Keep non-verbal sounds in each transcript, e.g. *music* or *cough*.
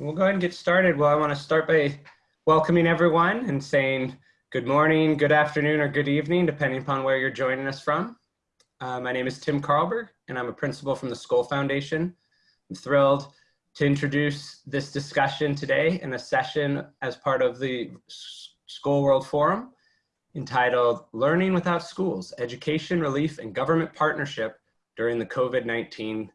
we'll go ahead and get started. Well, I want to start by welcoming everyone and saying good morning, good afternoon, or good evening, depending upon where you're joining us from. Uh, my name is Tim Carlberg, and I'm a principal from the Skoll Foundation. I'm thrilled to introduce this discussion today in a session as part of the Skoll World Forum entitled Learning Without Schools, Education, Relief, and Government Partnership during the COVID-19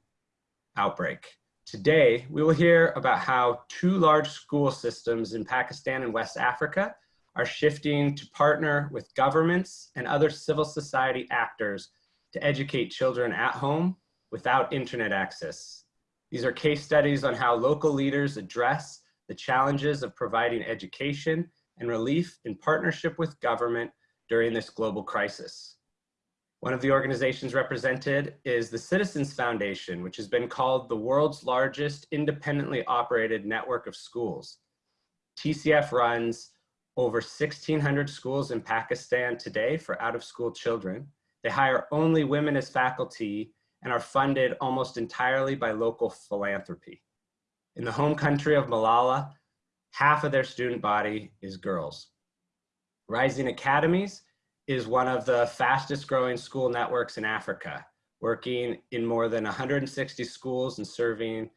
outbreak. Today, we will hear about how two large school systems in Pakistan and West Africa are shifting to partner with governments and other civil society actors to educate children at home without internet access. These are case studies on how local leaders address the challenges of providing education and relief in partnership with government during this global crisis. One of the organizations represented is the Citizens Foundation, which has been called the world's largest independently operated network of schools. TCF runs over 1,600 schools in Pakistan today for out-of-school children. They hire only women as faculty and are funded almost entirely by local philanthropy. In the home country of Malala, half of their student body is girls. Rising Academies is one of the fastest growing school networks in Africa, working in more than 160 schools and serving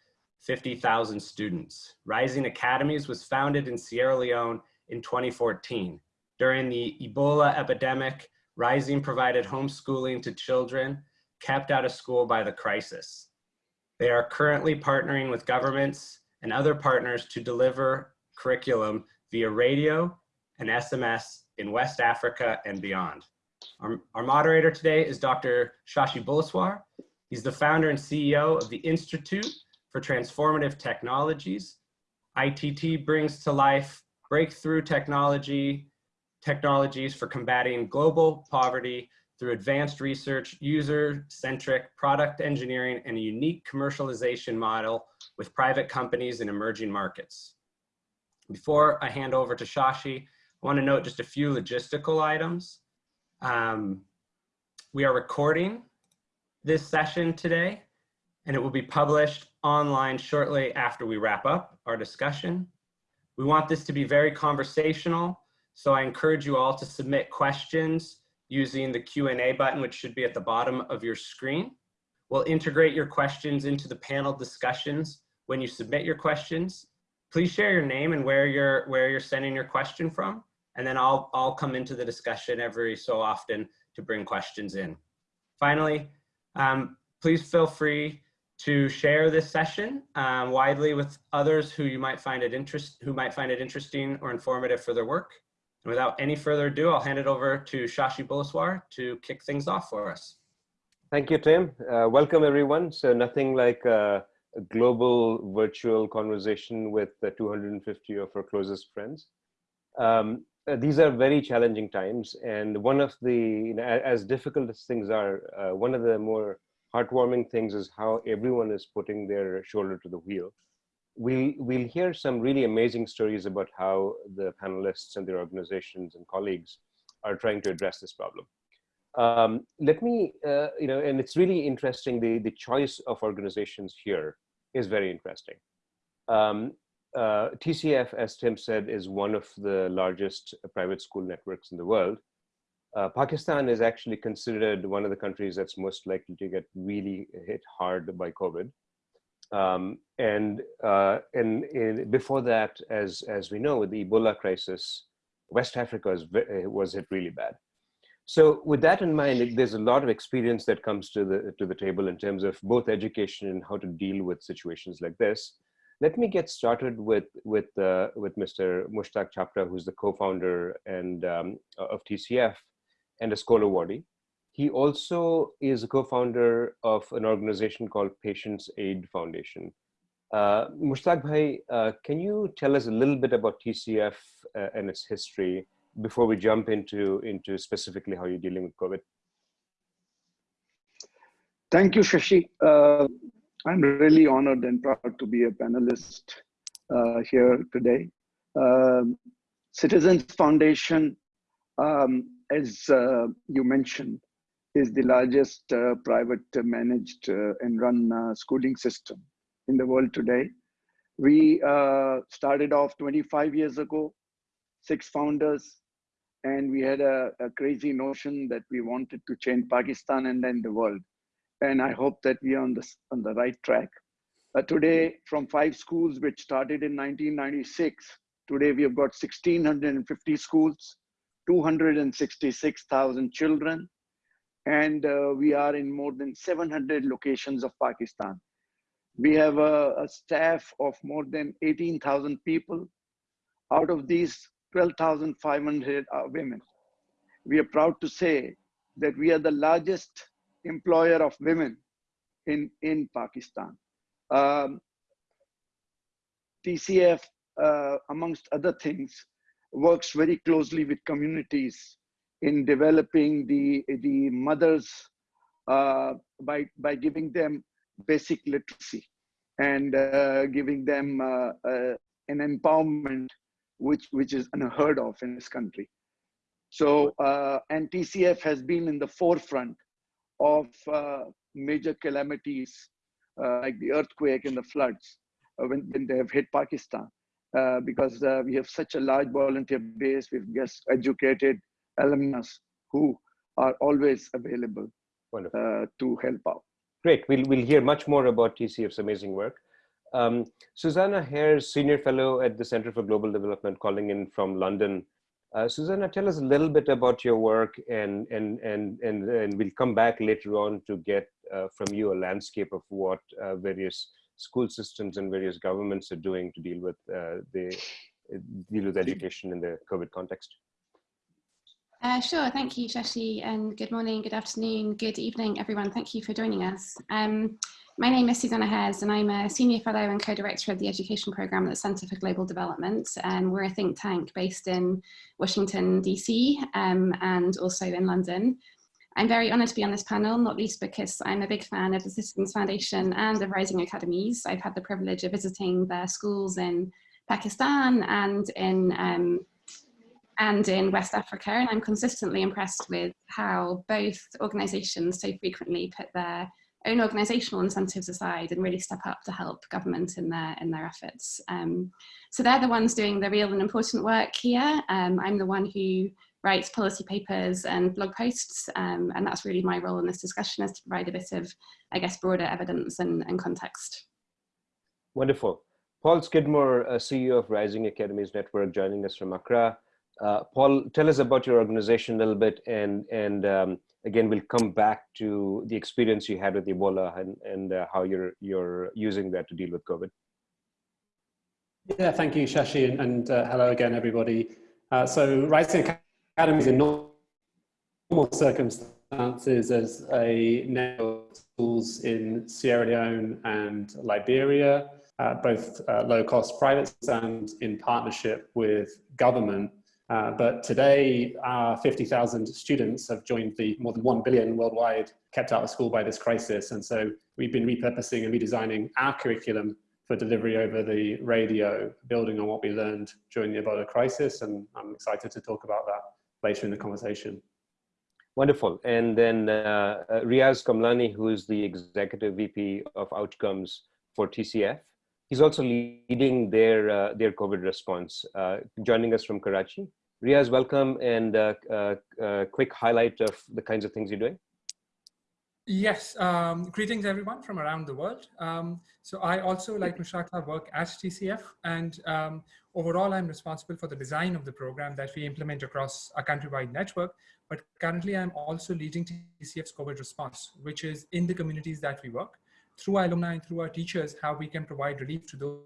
50,000 students. Rising Academies was founded in Sierra Leone in 2014. During the Ebola epidemic, Rising provided homeschooling to children kept out of school by the crisis. They are currently partnering with governments and other partners to deliver curriculum via radio and SMS in West Africa and beyond. Our, our moderator today is Dr. Shashi Buluswar. He's the founder and CEO of the Institute for Transformative Technologies. ITT brings to life breakthrough technology, technologies for combating global poverty through advanced research, user-centric product engineering, and a unique commercialization model with private companies in emerging markets. Before I hand over to Shashi, I want to note just a few logistical items. Um, we are recording this session today, and it will be published online shortly after we wrap up our discussion. We want this to be very conversational, so I encourage you all to submit questions using the Q&A button, which should be at the bottom of your screen. We'll integrate your questions into the panel discussions when you submit your questions. Please share your name and where you're, where you're sending your question from and then I'll, I'll come into the discussion every so often to bring questions in. Finally, um, please feel free to share this session um, widely with others who you might find it interest, who might find it interesting or informative for their work. And without any further ado, I'll hand it over to Shashi Buluswar to kick things off for us. Thank you, Tim. Uh, welcome everyone. So nothing like a global virtual conversation with the 250 of our closest friends. Um, uh, these are very challenging times. And one of the, you know, as difficult as things are, uh, one of the more heartwarming things is how everyone is putting their shoulder to the wheel. We, we'll hear some really amazing stories about how the panelists and their organizations and colleagues are trying to address this problem. Um, let me, uh, you know, and it's really interesting, the, the choice of organizations here is very interesting. Um, uh, TCF, as Tim said, is one of the largest private school networks in the world. Uh, Pakistan is actually considered one of the countries that's most likely to get really hit hard by COVID. Um, and uh, and in, before that, as as we know, with the Ebola crisis, West Africa was, was hit really bad. So with that in mind, there's a lot of experience that comes to the to the table in terms of both education and how to deal with situations like this. Let me get started with with uh, with Mr. Mushtaq Chhapra, who's the co-founder and um, of TCF and a Skoll awardee. He also is a co-founder of an organization called Patients Aid Foundation. Uh, Mushtaq Bhai, uh, can you tell us a little bit about TCF uh, and its history before we jump into, into specifically how you're dealing with COVID? Thank you, Shashi. Uh, I'm really honored and proud to be a panelist uh, here today. Um, Citizens Foundation, um, as uh, you mentioned, is the largest uh, private managed uh, and run uh, schooling system in the world today. We uh, started off 25 years ago, six founders, and we had a, a, crazy notion that we wanted to change Pakistan and then the world. And I hope that we are on the, on the right track. Uh, today, from five schools which started in 1996, today we have got 1,650 schools, 266,000 children, and uh, we are in more than 700 locations of Pakistan. We have a, a staff of more than 18,000 people. Out of these, 12,500 are women. We are proud to say that we are the largest employer of women in, in Pakistan. Um, TCF, uh, amongst other things, works very closely with communities in developing the, the mothers uh, by, by giving them basic literacy and uh, giving them uh, uh, an empowerment which, which is unheard of in this country. So, uh, and TCF has been in the forefront of uh, major calamities like the earthquake and the floods when, when they have hit Pakistan. because we have such a large volunteer base, we've just educated alumnus who are always available uh, to help out. Great. We'll, we'll hear much more about TCF's amazing work. Um, Susanna Hares, Senior Fellow at the Center for Global Development, calling in from London. Uh, Susanna, tell us a little bit about your work and, and, and, and, and we'll come back later on to get uh, from you a landscape of what uh, various school systems and various governments are doing to deal with uh, the deal with education in the COVID context. Uh, sure, thank you, Shashi, and good morning, good afternoon, good evening, everyone. Thank you for joining us. Um, my name is Susanna Hares, and I'm a Senior Fellow and Co-Director of the Education Programme at the Centre for Global Development. And we're a think tank based in Washington, DC, um, and also in London. I'm very honoured to be on this panel, not least because I'm a big fan of the Citizens Foundation and of Rising Academies. I've had the privilege of visiting their schools in Pakistan and in um, and in West Africa. And I'm consistently impressed with how both organisations so frequently put their own organisational incentives aside and really step up to help government in their in their efforts. Um, so they're the ones doing the real and important work here. Um, I'm the one who writes policy papers and blog posts, um, and that's really my role in this discussion is to provide a bit of, I guess, broader evidence and, and context. Wonderful. Paul Skidmore, uh, CEO of Rising Academies Network, joining us from Accra. Uh, Paul, tell us about your organization a little bit, and and um, again, we'll come back to the experience you had with Ebola and and uh, how you're you're using that to deal with COVID. Yeah, thank you, Shashi, and, and uh, hello again, everybody. Uh, so, Rising Academies in normal circumstances as a network of schools in Sierra Leone and Liberia, uh, both low-cost private and in partnership with government uh, but today, our 50,000 students have joined the more than 1 billion worldwide kept out of school by this crisis. And so we've been repurposing and redesigning our curriculum for delivery over the radio, building on what we learned during the Ebola crisis. And I'm excited to talk about that later in the conversation. Wonderful. And then uh, uh Riaz Kamlani, who is the Executive VP of Outcomes for TCF. He's also leading their, uh, their COVID response, uh, joining us from Karachi. Riaz, welcome and uh, uh, uh, quick highlight of the kinds of things you're doing. Yes, um, greetings everyone from around the world. Um, so I also, like Mushtaq, work at TCF and um, overall I'm responsible for the design of the program that we implement across a countrywide network. But currently I'm also leading TCF's COVID response, which is in the communities that we work through our alumni and through our teachers, how we can provide relief to those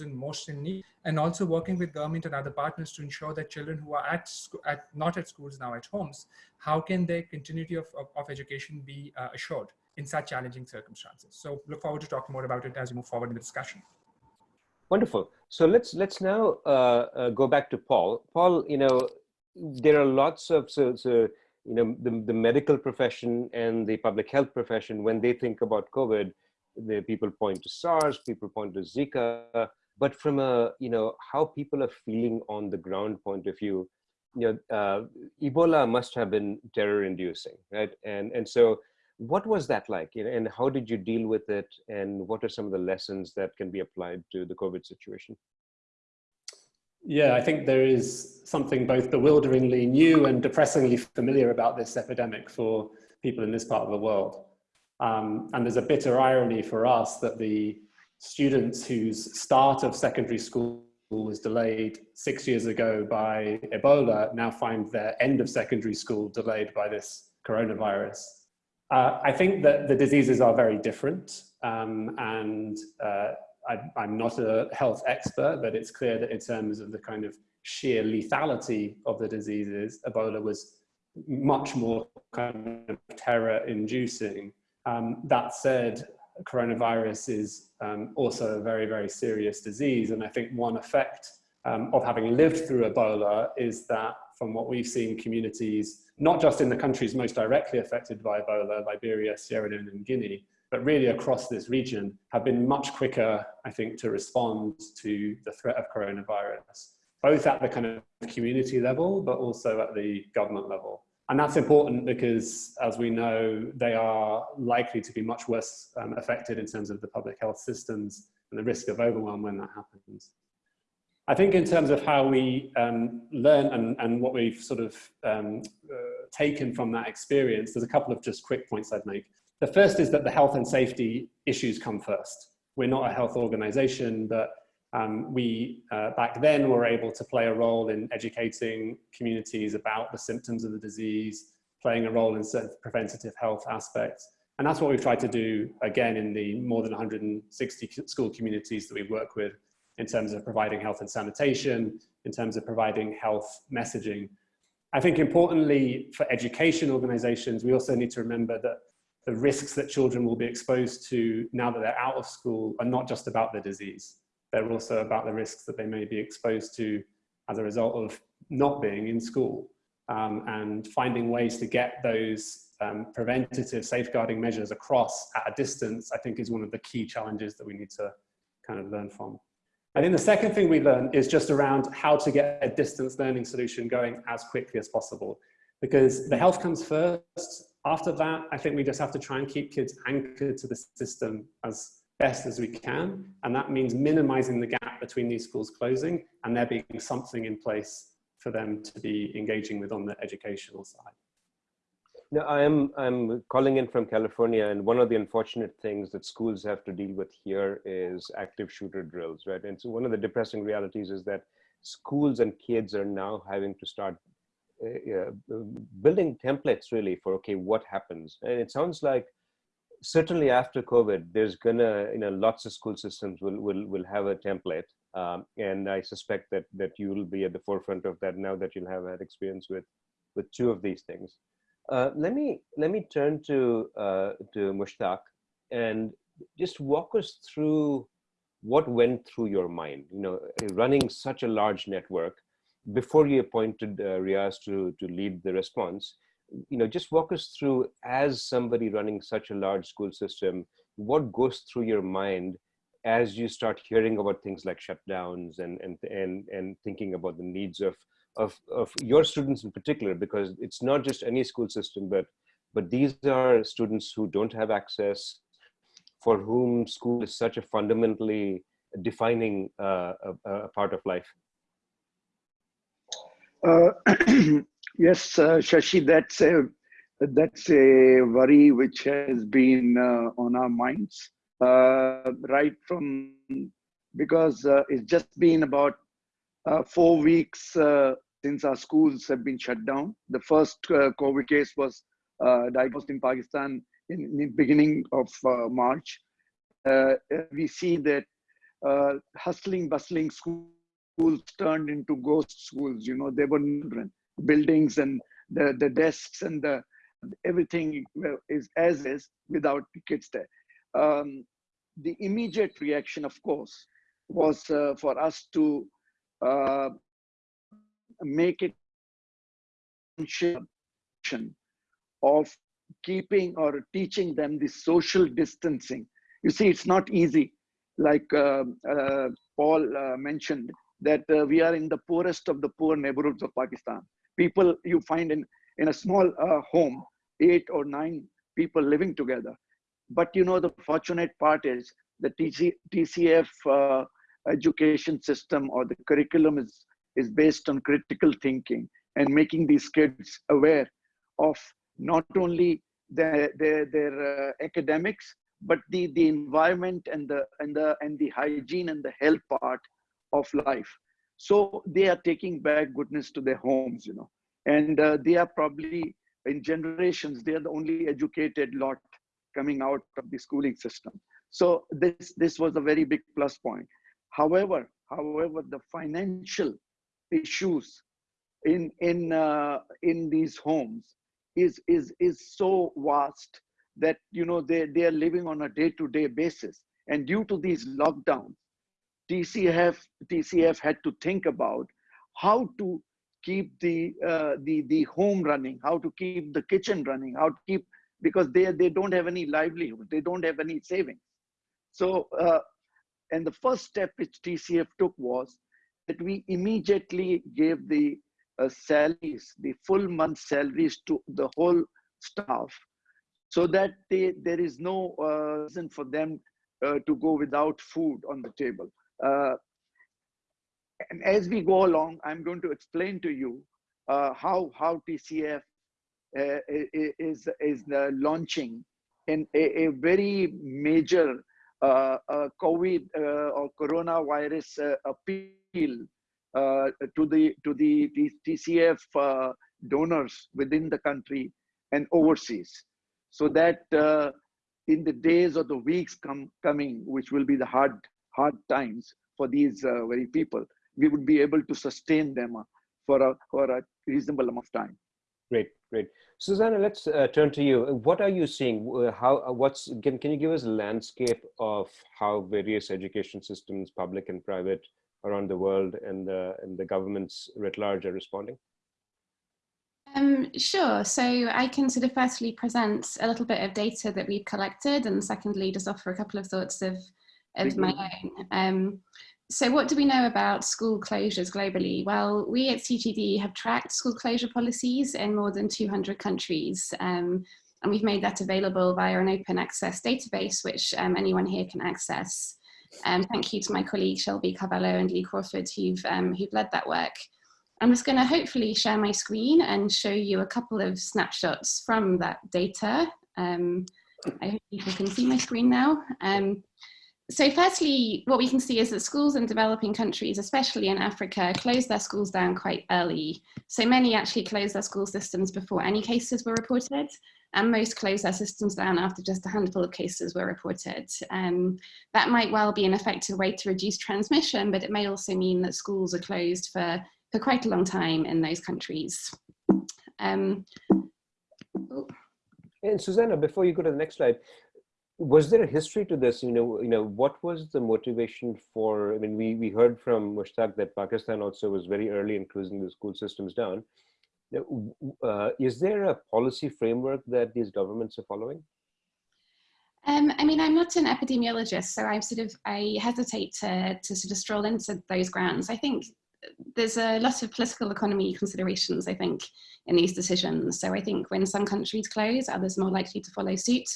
in most in need and also working with government and other partners to ensure that children who are at, at not at schools now at homes how can their continuity of, of, of education be uh, assured in such challenging circumstances? So look forward to talking more about it as we move forward in the discussion. Wonderful. So let's let's now uh, uh, go back to paul. Paul you know there are lots of so, so you know the, the medical profession and the public health profession when they think about covid the people point to SARS, people point to Zika, but from a you know how people are feeling on the ground point of view you know uh, ebola must have been terror inducing right? And and so what was that like? You know, and how did you deal with it? And what are some of the lessons that can be applied to the covid situation? Yeah i think there is something both bewilderingly new and depressingly familiar about this epidemic for people in this part of the world. Um, and there's a bitter irony for us that the students whose start of secondary school was delayed six years ago by Ebola now find their end of secondary school delayed by this coronavirus. Uh, I think that the diseases are very different um, and uh, I, am not a health expert, but it's clear that in terms of the kind of sheer lethality of the diseases, Ebola was much more kind of terror inducing. Um, that said, coronavirus is um, also a very, very serious disease. And I think one effect um, of having lived through Ebola is that from what we've seen communities, not just in the countries most directly affected by Ebola, Liberia, Sierra Leone and Guinea, but really across this region have been much quicker, I think, to respond to the threat of coronavirus, both at the kind of community level, but also at the government level. And that's important because, as we know, they are likely to be much worse um, affected in terms of the public health systems and the risk of overwhelm when that happens. I think in terms of how we um, learn and, and what we've sort of um, uh, taken from that experience, there's a couple of just quick points I'd make. The first is that the health and safety issues come first. We're not a health organization, but um, we uh, back then were able to play a role in educating communities about the symptoms of the disease, playing a role in certain preventative health aspects. And that's what we've tried to do again in the more than 160 school communities that we work with in terms of providing health and sanitation, in terms of providing health messaging. I think importantly for education organizations, we also need to remember that the risks that children will be exposed to now that they're out of school are not just about the disease they're also about the risks that they may be exposed to as a result of not being in school um, and finding ways to get those um, preventative safeguarding measures across at a distance, I think is one of the key challenges that we need to kind of learn from. I think the second thing we learn is just around how to get a distance learning solution going as quickly as possible. Because the health comes first. After that, I think we just have to try and keep kids anchored to the system as best as we can. And that means minimizing the gap between these schools closing and there being something in place for them to be engaging with on the educational side. Now, I'm, I'm calling in from California, and one of the unfortunate things that schools have to deal with here is active shooter drills, right? And so one of the depressing realities is that schools and kids are now having to start uh, uh, building templates really for, okay, what happens? And it sounds like certainly after COVID, there's gonna, you know, lots of school systems will will will have a template, um, and I suspect that that you will be at the forefront of that now that you'll have had experience with with two of these things. Uh, let me let me turn to uh, to Mushtaq and just walk us through what went through your mind. You know, running such a large network before you appointed uh, Riaz to to lead the response you know, just walk us through as somebody running such a large school system, what goes through your mind as you start hearing about things like shutdowns and and and and thinking about the needs of of of your students in particular, because it's not just any school system, but but these are students who don't have access, for whom school is such a fundamentally defining uh, a, a part of life. Uh, *clears throat* *clears throat* yes, uh, Shashi, that's a that's a worry which has been uh, on our minds uh, right from because uh, it's just been about uh, four weeks since our schools have been shut down. The first COVID case was diagnosed in Pakistan in, in the beginning of March. we see that hustling, bustling schools turned into ghost schools. You know, they were buildings and the, the desks and the everything is as is without kids there. Um, the immediate reaction, of course, was uh, for us to uh, make it of keeping or teaching them the social distancing. You see, it's not easy. Like uh, uh Paul uh, mentioned, that uh, we are in the poorest of the poor neighborhoods of Pakistan. People you find in, in a small uh, home, eight or nine people living together. But you know, the fortunate part is the TC, TCF uh, education system or the curriculum is, is based on critical thinking and making these kids aware of not only their, their, their uh, academics, but the, the environment and the, and, the, and the hygiene and the health part of life. So they are taking back goodness to their homes, you know, and uh, they are probably in generations, they are the only educated lot coming out of the schooling system. So this, this was a very big plus point. However, however, the financial issues in, in, uh, in these homes is, is, is so vast that, you know, they, they are living on a day-to-day -day basis. And due to these lockdowns, TCF, TCF had to think about how to keep the, uh, the, the home running, how to keep the kitchen running, how to keep, because they, they don't have any livelihood, they don't have any savings. So, uh, and the first step which TCF took was that we immediately gave the uh, salaries, the full month salaries to the whole staff so that they, there is no uh, reason for them uh, to go without food on the table. Uh, and as we go along, I'm going to explain to you uh, how, how TCF uh, is, is launching in a, a very major uh, uh, COVID uh, or coronavirus appeal to the to the, the TCF donors within the country and overseas, so that in the days or the weeks come coming, which will be the hard hard times for these uh, very people, we would be able to sustain them uh, for a for a reasonable amount of time. Great, great. Susanna, let's uh, turn to you. What are you seeing? How what's can can you give us a landscape of how various education systems, public and private, around the world and the and the governments writ large are responding? Um, sure. So I can sort of firstly present a little bit of data that we've collected, and secondly, just offer a couple of thoughts of of my own. Um, so what do we know about school closures globally? Well, we at CGD have tracked school closure policies in more than 200 countries. Um, and we've made that available via an open access database, which um, anyone here can access. Um, thank you to my colleagues Shelby Carvalho and Lee Crawfurd who've, um, who've led that work. I'm just going to hopefully share my screen and show you a couple of snapshots from that data. Um, I hope people can see my screen now. So firstly, what we can see is that schools in developing countries, especially in Africa, close their schools down quite early. So many actually close their school systems before any cases were reported, and most close their systems down after just a handful of cases were reported. Um, that might well be an effective way to reduce transmission, but it may also mean that schools are closed for, for quite a long time in those countries. Um, oh. And Susanna, before you go to the next slide, was there a history to this you know you know what was the motivation for i mean we we heard from mushtaq that pakistan also was very early in closing the school systems down uh, is there a policy framework that these governments are following um, I mean, I'm not an epidemiologist, so I'm sort of I hesitate to to sort of stroll into those grounds. I think there's a lot of political economy considerations. I think in these decisions. So I think when some countries close, others more likely to follow suit.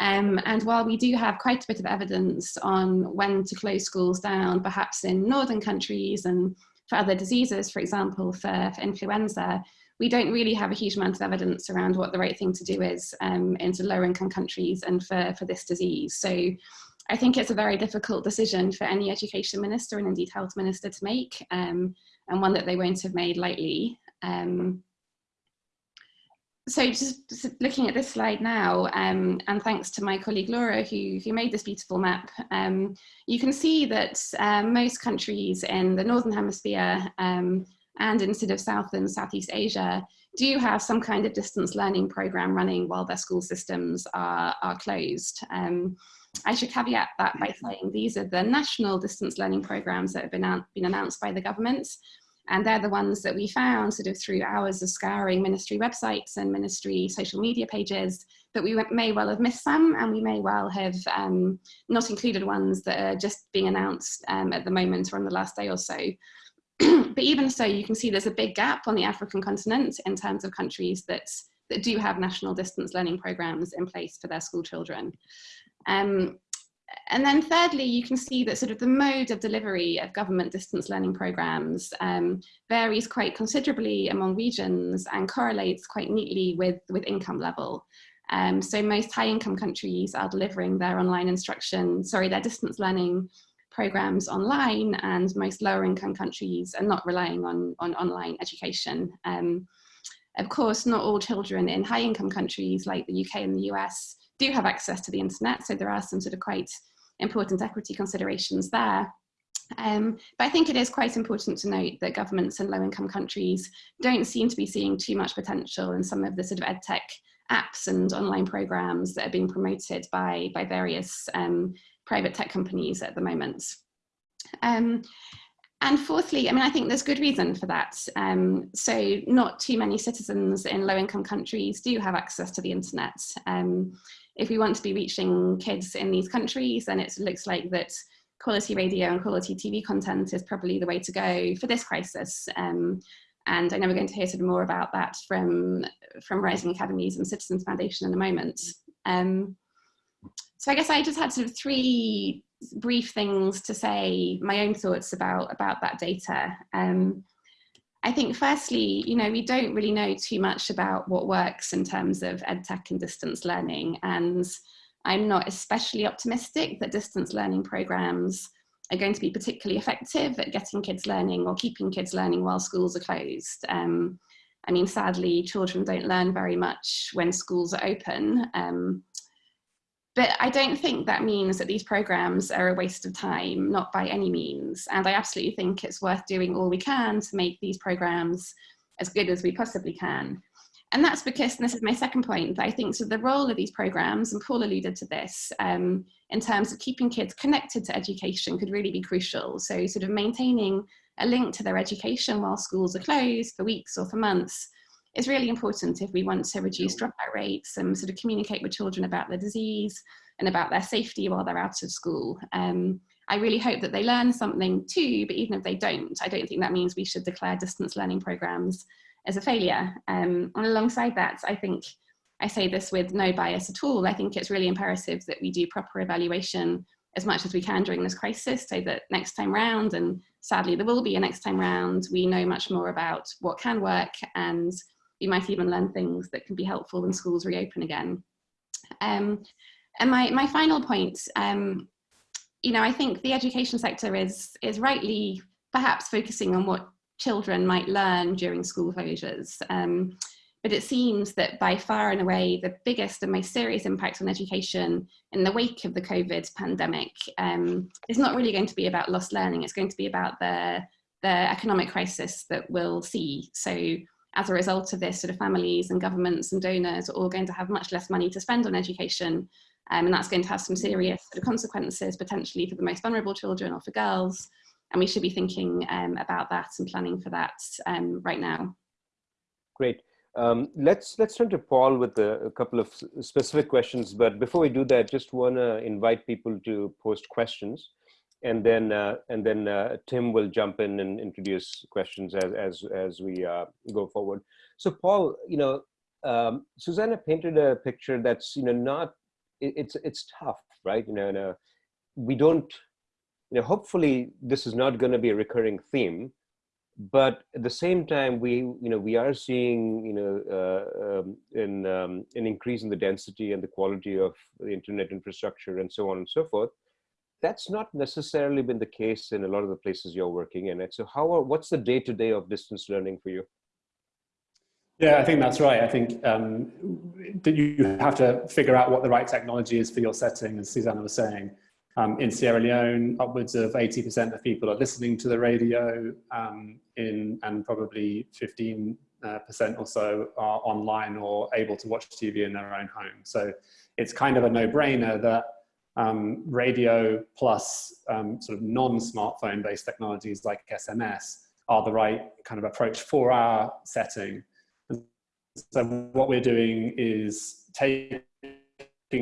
Um, and while we do have quite a bit of evidence on when to close schools down, perhaps in northern countries and for other diseases, for example, for, for influenza, we don't really have a huge amount of evidence around what the right thing to do is um, into lower income countries and for, for this disease. So I think it's a very difficult decision for any education minister and indeed health minister to make um, and one that they won't have made lightly. Um, so just looking at this slide now, um, and thanks to my colleague Laura who, who made this beautiful map, um, you can see that um, most countries in the Northern Hemisphere um, and in sort of South and Southeast Asia do have some kind of distance learning program running while their school systems are, are closed. Um, I should caveat that by saying these are the national distance learning programs that have been, been announced by the government and they're the ones that we found sort of through hours of scouring ministry websites and ministry social media pages, that we may well have missed some and we may well have um, not included ones that are just being announced um, at the moment or on the last day or so. *clears throat* but even so, you can see there's a big gap on the African continent in terms of countries that that do have national distance learning programs in place for their school children. Um, and then thirdly, you can see that sort of the mode of delivery of government distance learning programs um, varies quite considerably among regions and correlates quite neatly with, with income level. Um, so most high income countries are delivering their online instruction, sorry, their distance learning programs online and most lower income countries are not relying on, on online education. Um, of course, not all children in high income countries like the UK and the US do have access to the internet. So there are some sort of quite important equity considerations there. Um, but I think it is quite important to note that governments in low income countries don't seem to be seeing too much potential in some of the sort of edtech apps and online programs that are being promoted by, by various um, private tech companies at the moment. Um, and fourthly, I mean, I think there's good reason for that. Um, so not too many citizens in low income countries do have access to the internet. Um, if we want to be reaching kids in these countries, then it looks like that quality radio and quality TV content is probably the way to go for this crisis. Um, and I know we're going to hear sort of more about that from, from Rising Academies and Citizens Foundation in a moment. Um, so I guess I just had sort of three brief things to say, my own thoughts about, about that data. Um, I think firstly, you know, we don't really know too much about what works in terms of EdTech and distance learning. And I'm not especially optimistic that distance learning programs are going to be particularly effective at getting kids learning or keeping kids learning while schools are closed. Um, I mean, sadly, children don't learn very much when schools are open. Um, but I don't think that means that these programs are a waste of time, not by any means. And I absolutely think it's worth doing all we can to make these programs as good as we possibly can. And that's because, and this is my second point, that I think so the role of these programs, and Paul alluded to this, um, in terms of keeping kids connected to education could really be crucial. So sort of maintaining a link to their education while schools are closed for weeks or for months is really important if we want to reduce dropout rates and sort of communicate with children about the disease and about their safety while they're out of school. Um, I really hope that they learn something too, but even if they don't, I don't think that means we should declare distance learning programs as a failure. Um, and alongside that, I think I say this with no bias at all. I think it's really imperative that we do proper evaluation as much as we can during this crisis so that next time round, and sadly there will be a next time round, we know much more about what can work and you might even learn things that can be helpful when schools reopen again. Um, and my, my final point, um, you know, I think the education sector is, is rightly perhaps focusing on what children might learn during school closures. Um, but it seems that by far and away the biggest and most serious impact on education in the wake of the COVID pandemic um, is not really going to be about lost learning, it's going to be about the, the economic crisis that we'll see. So as a result of this, sort of families and governments and donors are all going to have much less money to spend on education. Um, and that's going to have some serious sort of consequences potentially for the most vulnerable children or for girls. And we should be thinking um, about that and planning for that um, right now. Great. Um, let's let's turn to Paul with a, a, couple of specific questions. But before we do that, just want to invite people to post questions and then uh, and then uh, Tim will jump in and introduce questions as as as we uh, go forward. So Paul, you know, um, Susanna painted a picture that's you know not it, it's it's tough, right? You know, and, we don't. You know, hopefully this is not going to be a recurring theme, but at the same time, we you know we are seeing you know uh, um, in um, an increase in the density and the quality of the internet infrastructure and so on and so forth that's not necessarily been the case in a lot of the places you're working in. So how are, what's the day to day of distance learning for you? Yeah, I think that's right. I think um, that you have to figure out what the right technology is for your setting, as Susanna was saying. Um, in Sierra Leone, upwards of 80% of people are listening to the radio um, in, and probably 15% uh, or so are online or able to watch TV in their own home. So it's kind of a no-brainer that um, radio plus um, sort of non-smartphone based technologies like SMS are the right kind of approach for our setting. so what we're doing is taking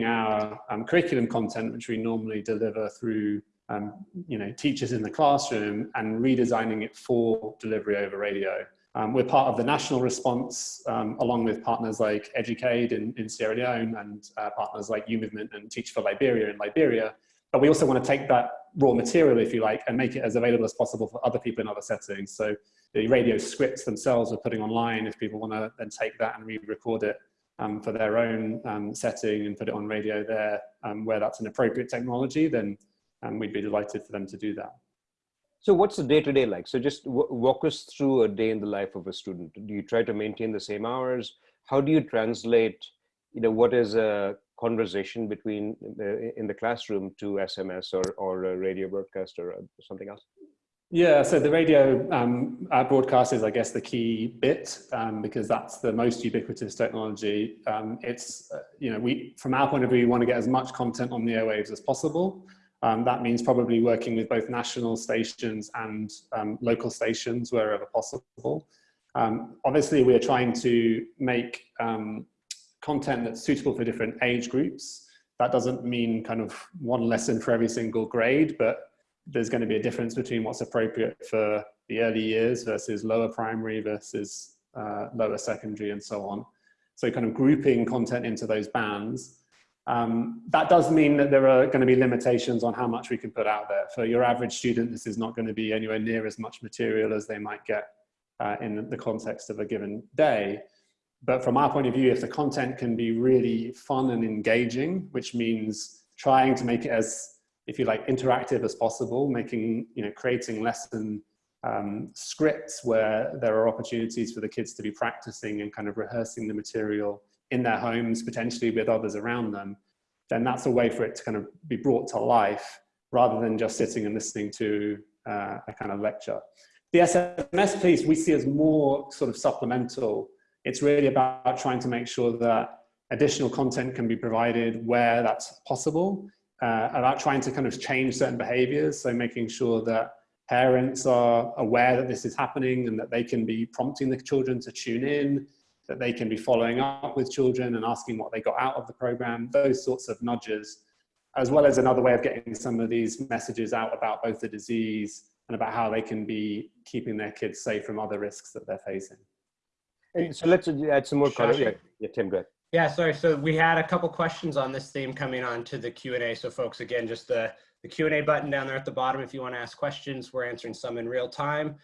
our um, curriculum content, which we normally deliver through um, you know, teachers in the classroom and redesigning it for delivery over radio. Um, we're part of the national response um, along with partners like EducAid in, in Sierra Leone and uh, partners like U-Movement and Teach for Liberia in Liberia. But we also want to take that raw material, if you like, and make it as available as possible for other people in other settings. So the radio scripts themselves we're putting online if people want to then take that and re-record it um, for their own um, setting and put it on radio there um, where that's an appropriate technology, then um, we'd be delighted for them to do that. So what's the day to day like? So just walk us through a day in the life of a student. Do you try to maintain the same hours? How do you translate, you know, what is a conversation between the, in the classroom to SMS or, or a radio broadcast or something else? Yeah, so the radio um, broadcast is, I guess, the key bit um, because that's the most ubiquitous technology. Um, it's, uh, you know, we, from our point of view, we want to get as much content on the airwaves as possible. Um, that means probably working with both national stations and um, local stations wherever possible. Um, obviously, we are trying to make content that's suitable for different age groups. That doesn't mean kind of one lesson for every single grade, but there's going to be a difference between what's appropriate for the early years versus lower primary versus uh, lower secondary and so on. So kind of grouping content into those bands. Um, that does mean that there are going to be limitations on how much we can put out there. For your average student, this is not going to be anywhere near as much material as they might get uh, in the context of a given day. But from our point of view, if the content can be really fun and engaging, which means trying to make it as if you like, interactive as possible, making, you know, creating lesson um, scripts where there are opportunities for the kids to be practicing and kind of rehearsing the material in their homes, potentially with others around them, then that's a way for it to kind of be brought to life rather than just sitting and listening to uh, a kind of lecture. The SMS piece we see as more sort of supplemental. It's really about trying to make sure that additional content can be provided where that's possible uh, about trying to kind of change certain behaviors. So making sure that parents are aware that this is happening and that they can be prompting the children to tune in, that they can be following up with children and asking what they got out of the program, those sorts of nudges, as well as another way of getting some of these messages out about both the disease and about how they can be keeping their kids safe from other risks that they're facing. so let's add some more color. Yeah, yeah, Tim, go ahead. Yeah, sorry. So we had a couple questions on this theme coming on to the Q&A. So folks, again, just the, the Q&A button down there at the bottom if you want to ask questions. We're answering some in real time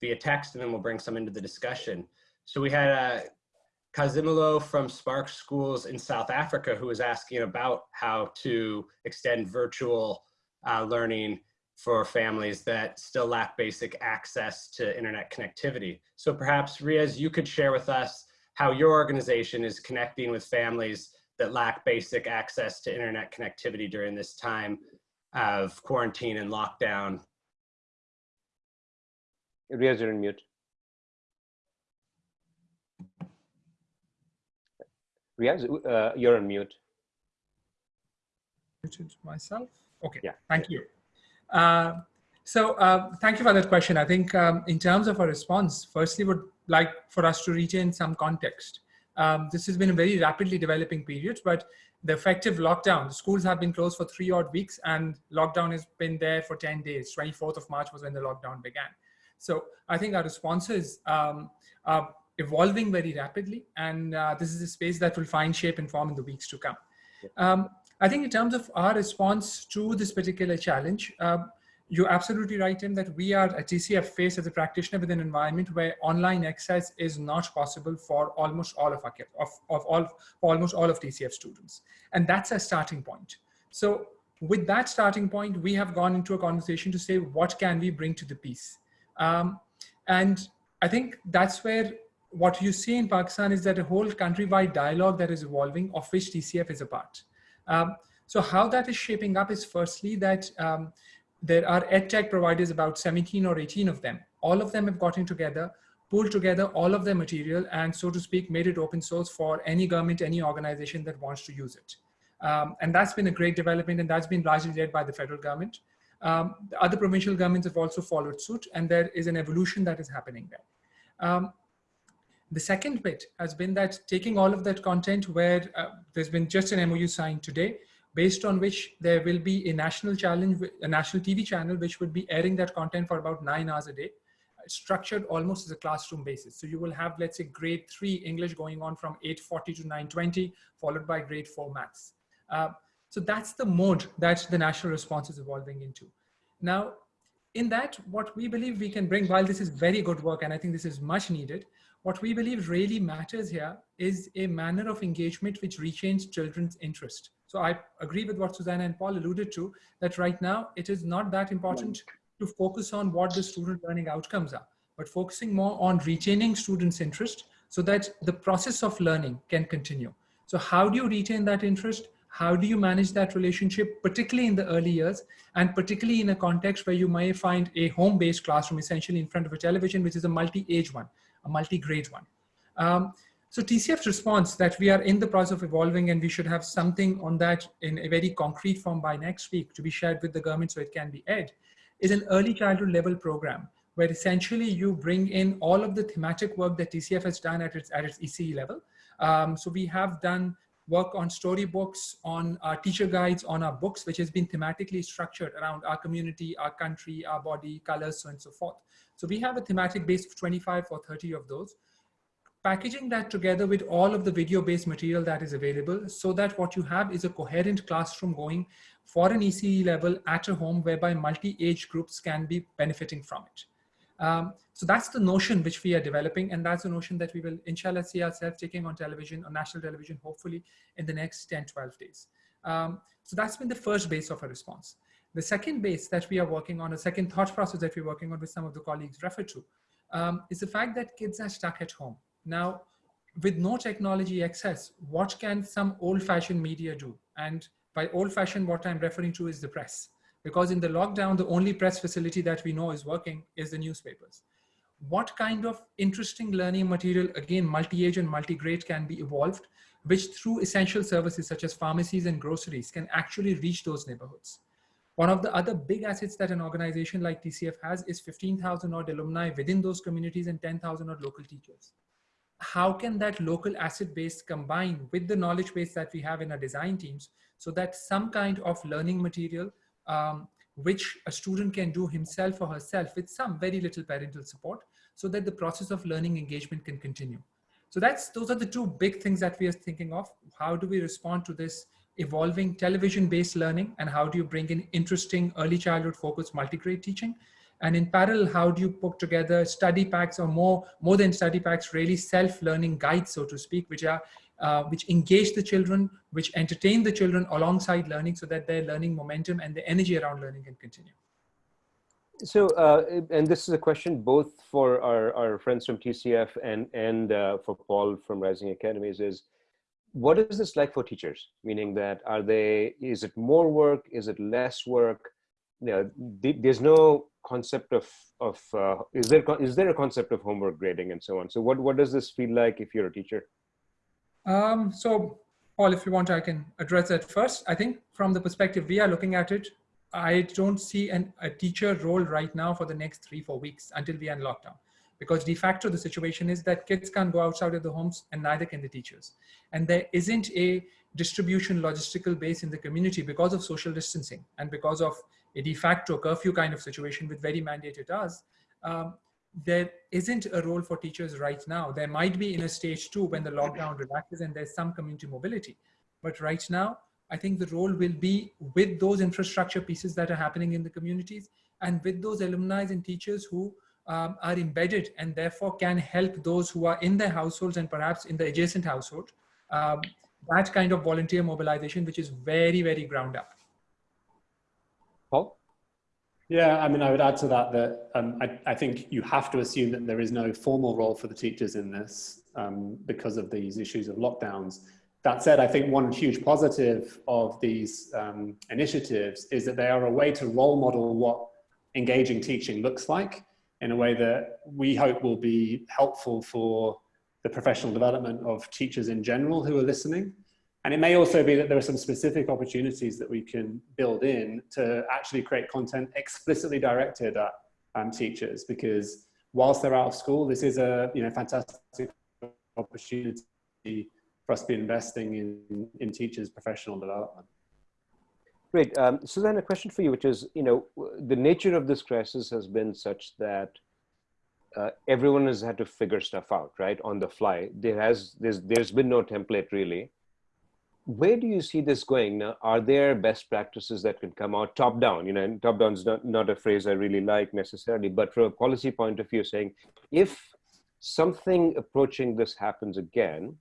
via text, and then we'll bring some into the discussion. So we had uh, Kazimilo from Spark Schools in South Africa who was asking about how to extend virtual uh, learning for families that still lack basic access to internet connectivity. So perhaps Riaz, you could share with us how your organization is connecting with families that lack basic access to internet connectivity during this time of quarantine and lockdown. Riaz, you're on mute. Riaz, uh, you're on mute. Muted myself. Okay, yeah. thank you. Uh, so uh, thank you for that question. I think um, in terms of a response, firstly would like for us to retain some context. Um, this has been a very rapidly developing period, but the effective lockdown, the schools have been closed for three odd weeks and lockdown has been there for 10 days. 24th of March was when the lockdown began. So I think our responses um, are evolving very rapidly and uh, this is a space that will find shape and form in the weeks to come. Um, I think in terms of our response to this particular challenge, uh, you're absolutely right, Tim, that we are at TCF faced as a practitioner with an environment where online access is not possible for almost all of our of, of all almost all of TCF students. And that's a starting point. So with that starting point, we have gone into a conversation to say, what can we bring to the piece? Um, and I think that's where what you see in Pakistan is that a whole countrywide dialogue that is evolving, of which TCF is a part. Um, so how that is shaping up is firstly that um, there are edtech providers, about 17 or 18 of them. All of them have gotten together, pulled together all of their material and so to speak, made it open source for any government, any organization that wants to use it. Um, and that's been a great development and that's been largely led by the federal government. Um, the other provincial governments have also followed suit and there is an evolution that is happening there. Um, the second bit has been that taking all of that content where uh, there's been just an MOU signed today, based on which there will be a national challenge, a national TV channel, which would be airing that content for about nine hours a day. structured almost as a classroom basis. So you will have, let's say, grade three English going on from 840 to 920, followed by grade four maths. Uh, so that's the mode that the national response is evolving into. Now, in that, what we believe we can bring, while this is very good work, and I think this is much needed, what we believe really matters here is a manner of engagement which retains children's interest. So I agree with what Susanna and Paul alluded to, that right now it is not that important to focus on what the student learning outcomes are, but focusing more on retaining students' interest so that the process of learning can continue. So how do you retain that interest? How do you manage that relationship, particularly in the early years, and particularly in a context where you may find a home-based classroom essentially in front of a television, which is a multi-age one, a multi-grade one. Um, so TCF's response that we are in the process of evolving and we should have something on that in a very concrete form by next week to be shared with the government so it can be ed, is an early childhood level program where essentially you bring in all of the thematic work that TCF has done at its, at its ECE level. Um, so we have done work on storybooks, on our teacher guides, on our books, which has been thematically structured around our community, our country, our body, colors, so on and so forth. So we have a thematic base of 25 or 30 of those packaging that together with all of the video-based material that is available so that what you have is a coherent classroom going for an ECE level at a home whereby multi-age groups can be benefiting from it. Um, so that's the notion which we are developing and that's the notion that we will inshallah see ourselves taking on television, on national television, hopefully in the next 10, 12 days. Um, so that's been the first base of a response. The second base that we are working on, a second thought process that we're working on with some of the colleagues referred to, um, is the fact that kids are stuck at home. Now, with no technology access, what can some old fashioned media do? And by old fashioned, what I'm referring to is the press. Because in the lockdown, the only press facility that we know is working is the newspapers. What kind of interesting learning material, again, multi-age and multi-grade can be evolved, which through essential services such as pharmacies and groceries can actually reach those neighborhoods. One of the other big assets that an organization like TCF has is 15,000 odd alumni within those communities and 10,000 odd local teachers how can that local asset base combine with the knowledge base that we have in our design teams so that some kind of learning material um, which a student can do himself or herself with some very little parental support so that the process of learning engagement can continue. So that's those are the two big things that we are thinking of. How do we respond to this evolving television based learning and how do you bring in interesting early childhood focused multi-grade teaching and in parallel, how do you put together study packs or more, more than study packs, really self-learning guides, so to speak, which are uh, which engage the children, which entertain the children alongside learning so that their learning momentum and the energy around learning can continue. So, uh, and this is a question both for our, our friends from TCF and, and uh, for Paul from Rising Academies is, what is this like for teachers? Meaning that are they, is it more work? Is it less work? You know, there's no concept of of uh, is there is there a concept of homework grading and so on so what what does this feel like if you're a teacher um, so paul if you want i can address that first i think from the perspective we are looking at it i don't see an, a teacher role right now for the next three four weeks until we in lockdown because de facto the situation is that kids can't go outside of the homes and neither can the teachers and there isn't a distribution logistical base in the community because of social distancing and because of a de facto curfew kind of situation with very mandated hours, um, there isn't a role for teachers right now. There might be in a stage two when the lockdown *clears throat* relaxes and there's some community mobility. But right now, I think the role will be with those infrastructure pieces that are happening in the communities and with those alumni and teachers who um, are embedded and therefore can help those who are in their households and perhaps in the adjacent household. Um, that kind of volunteer mobilization, which is very, very ground up. Paul? Yeah, I mean, I would add to that that um, I, I, think you have to assume that there is no formal role for the teachers in this um, because of these issues of lockdowns. That said, I think one huge positive of these um, initiatives is that they are a way to role model what engaging teaching looks like in a way that we hope will be helpful for the professional development of teachers in general who are listening. And it may also be that there are some specific opportunities that we can build in to actually create content explicitly directed at um, teachers because whilst they're out of school, this is a you know fantastic opportunity for us to be investing in, in teachers' professional development. Great. Um, Suzanne, a question for you, which is, you know, the nature of this crisis has been such that uh, everyone has had to figure stuff out, right, on the fly. There has there's there's been no template really. Where do you see this going now? Are there best practices that can come out top down? You know, and top down is not, not a phrase I really like necessarily, but from a policy point of view, saying if something approaching this happens again,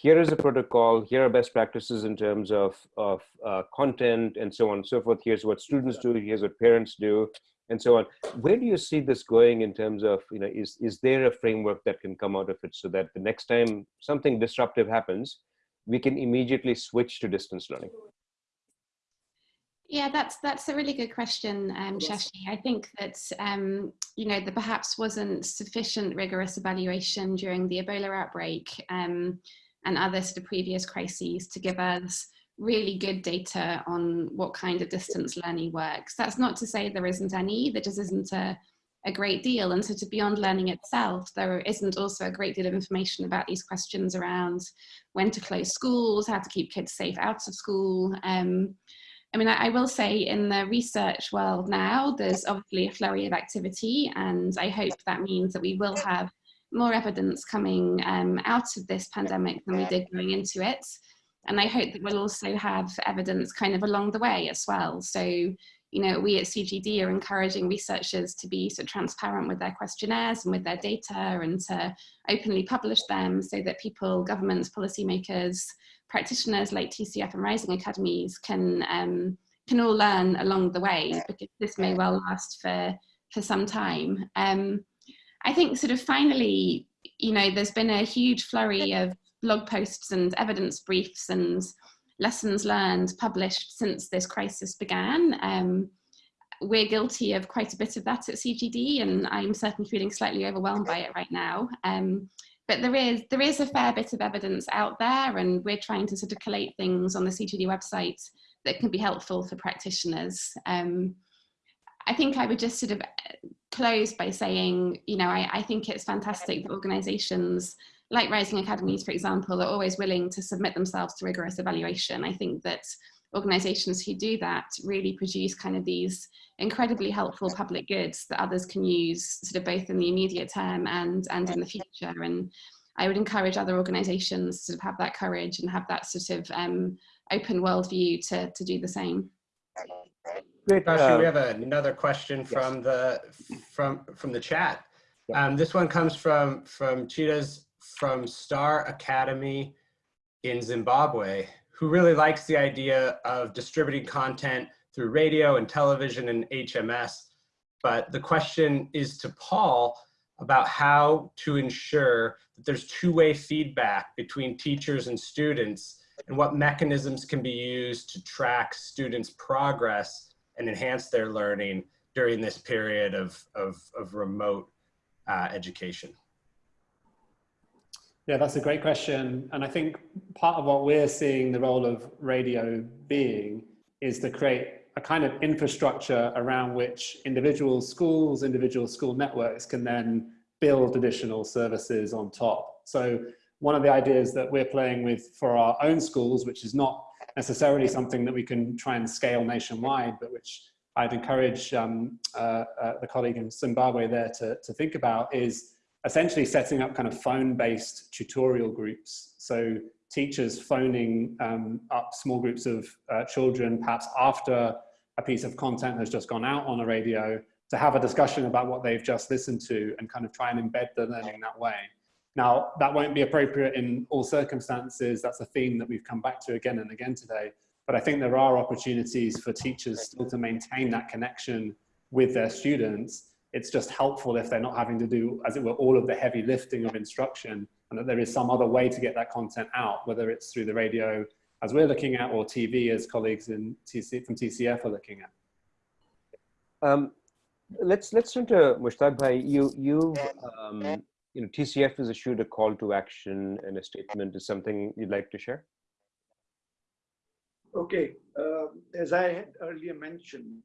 here is a protocol, here are best practices in terms of, of uh, content and so on and so forth. Here's what students do, here's what parents do, and so on. Where do you see this going in terms of, you know, is, is there a framework that can come out of it so that the next time something disruptive happens, we can immediately switch to distance learning? Yeah, that's that's a really good question, um, Shashi. I think that um, you know there perhaps wasn't sufficient rigorous evaluation during the Ebola outbreak um, and other sort of previous crises to give us really good data on what kind of distance learning works. That's not to say there isn't any, there just isn't a, a great deal. And so to beyond learning itself, there isn't also a great deal of information about these questions around when to close schools, how to keep kids safe out of school. Um, I mean, I, I, will say in the research world now, there's obviously a flurry of activity and I hope that means that we will have more evidence coming um, out of this pandemic than we did going into it. And I hope that we'll also have evidence kind of along the way as well. So, you know, we at CGD are encouraging researchers to be so transparent with their questionnaires and with their data and to openly publish them so that people, governments, policymakers, practitioners like TCF and Rising Academies can, um, can all learn along the way because this may well last for, for some time. Um, I think sort of finally, you know, there's been a huge flurry of blog posts and evidence briefs and lessons learned published since this crisis began. Um, we're guilty of quite a bit of that at CGD and I'm certainly feeling slightly overwhelmed by it right now. Um, but there is, there is a fair bit of evidence out there and we're trying to sort of collate things on the CGD website that can be helpful for practitioners. Um, I think I would just sort of close by saying, you know, I, I think it's fantastic that organizations like Rising Academies, for example, are always willing to submit themselves to rigorous evaluation. I think that organizations who do that really produce kind of these incredibly helpful public goods that others can use sort of both in the immediate term and, and in the future. And I would encourage other organizations to sort of have that courage and have that sort of um, open worldview to, to do the same. Great. Uh, we have another question from yes. the from from the chat. Um, this one comes from from Cheetahs from Star Academy in Zimbabwe, who really likes the idea of distributing content through radio and television and SMS. But the question is to Paul about how to ensure that there's two-way feedback between teachers and students and what mechanisms can be used to track students' progress and enhance their learning during this period of, of, of remote uh, education? Yeah, that's a great question. And I think part of what we're seeing the role of radio being is to create a kind of infrastructure around which individual schools, individual school networks can then build additional services on top. So one of the ideas that we're playing with for our own schools, which is not necessarily something that we can try and scale nationwide, but which I'd encourage um, uh, uh, the colleague in Zimbabwe there to, to think about is essentially setting up kind of phone-based tutorial groups. So teachers phoning um, up small groups of uh, children, perhaps after a piece of content has just gone out on a radio, to have a discussion about what they've just listened to and kind of try and embed the learning that way. Now, that won't be appropriate in all circumstances. That's a theme that we've come back to again and again today. But I think there are opportunities for teachers still to maintain that connection with their students. It's just helpful if they're not having to do, as it were, all of the heavy lifting of instruction and that there is some other way to get that content out, whether it's through the radio, as we're looking at, or TV, as colleagues in TC, from TCF are looking at. Um, let's let's turn to Mushtaq Bhai. You you um, you know, TCF has issued a call to action and a statement. Is something you'd like to share? Okay, uh, as I had earlier mentioned,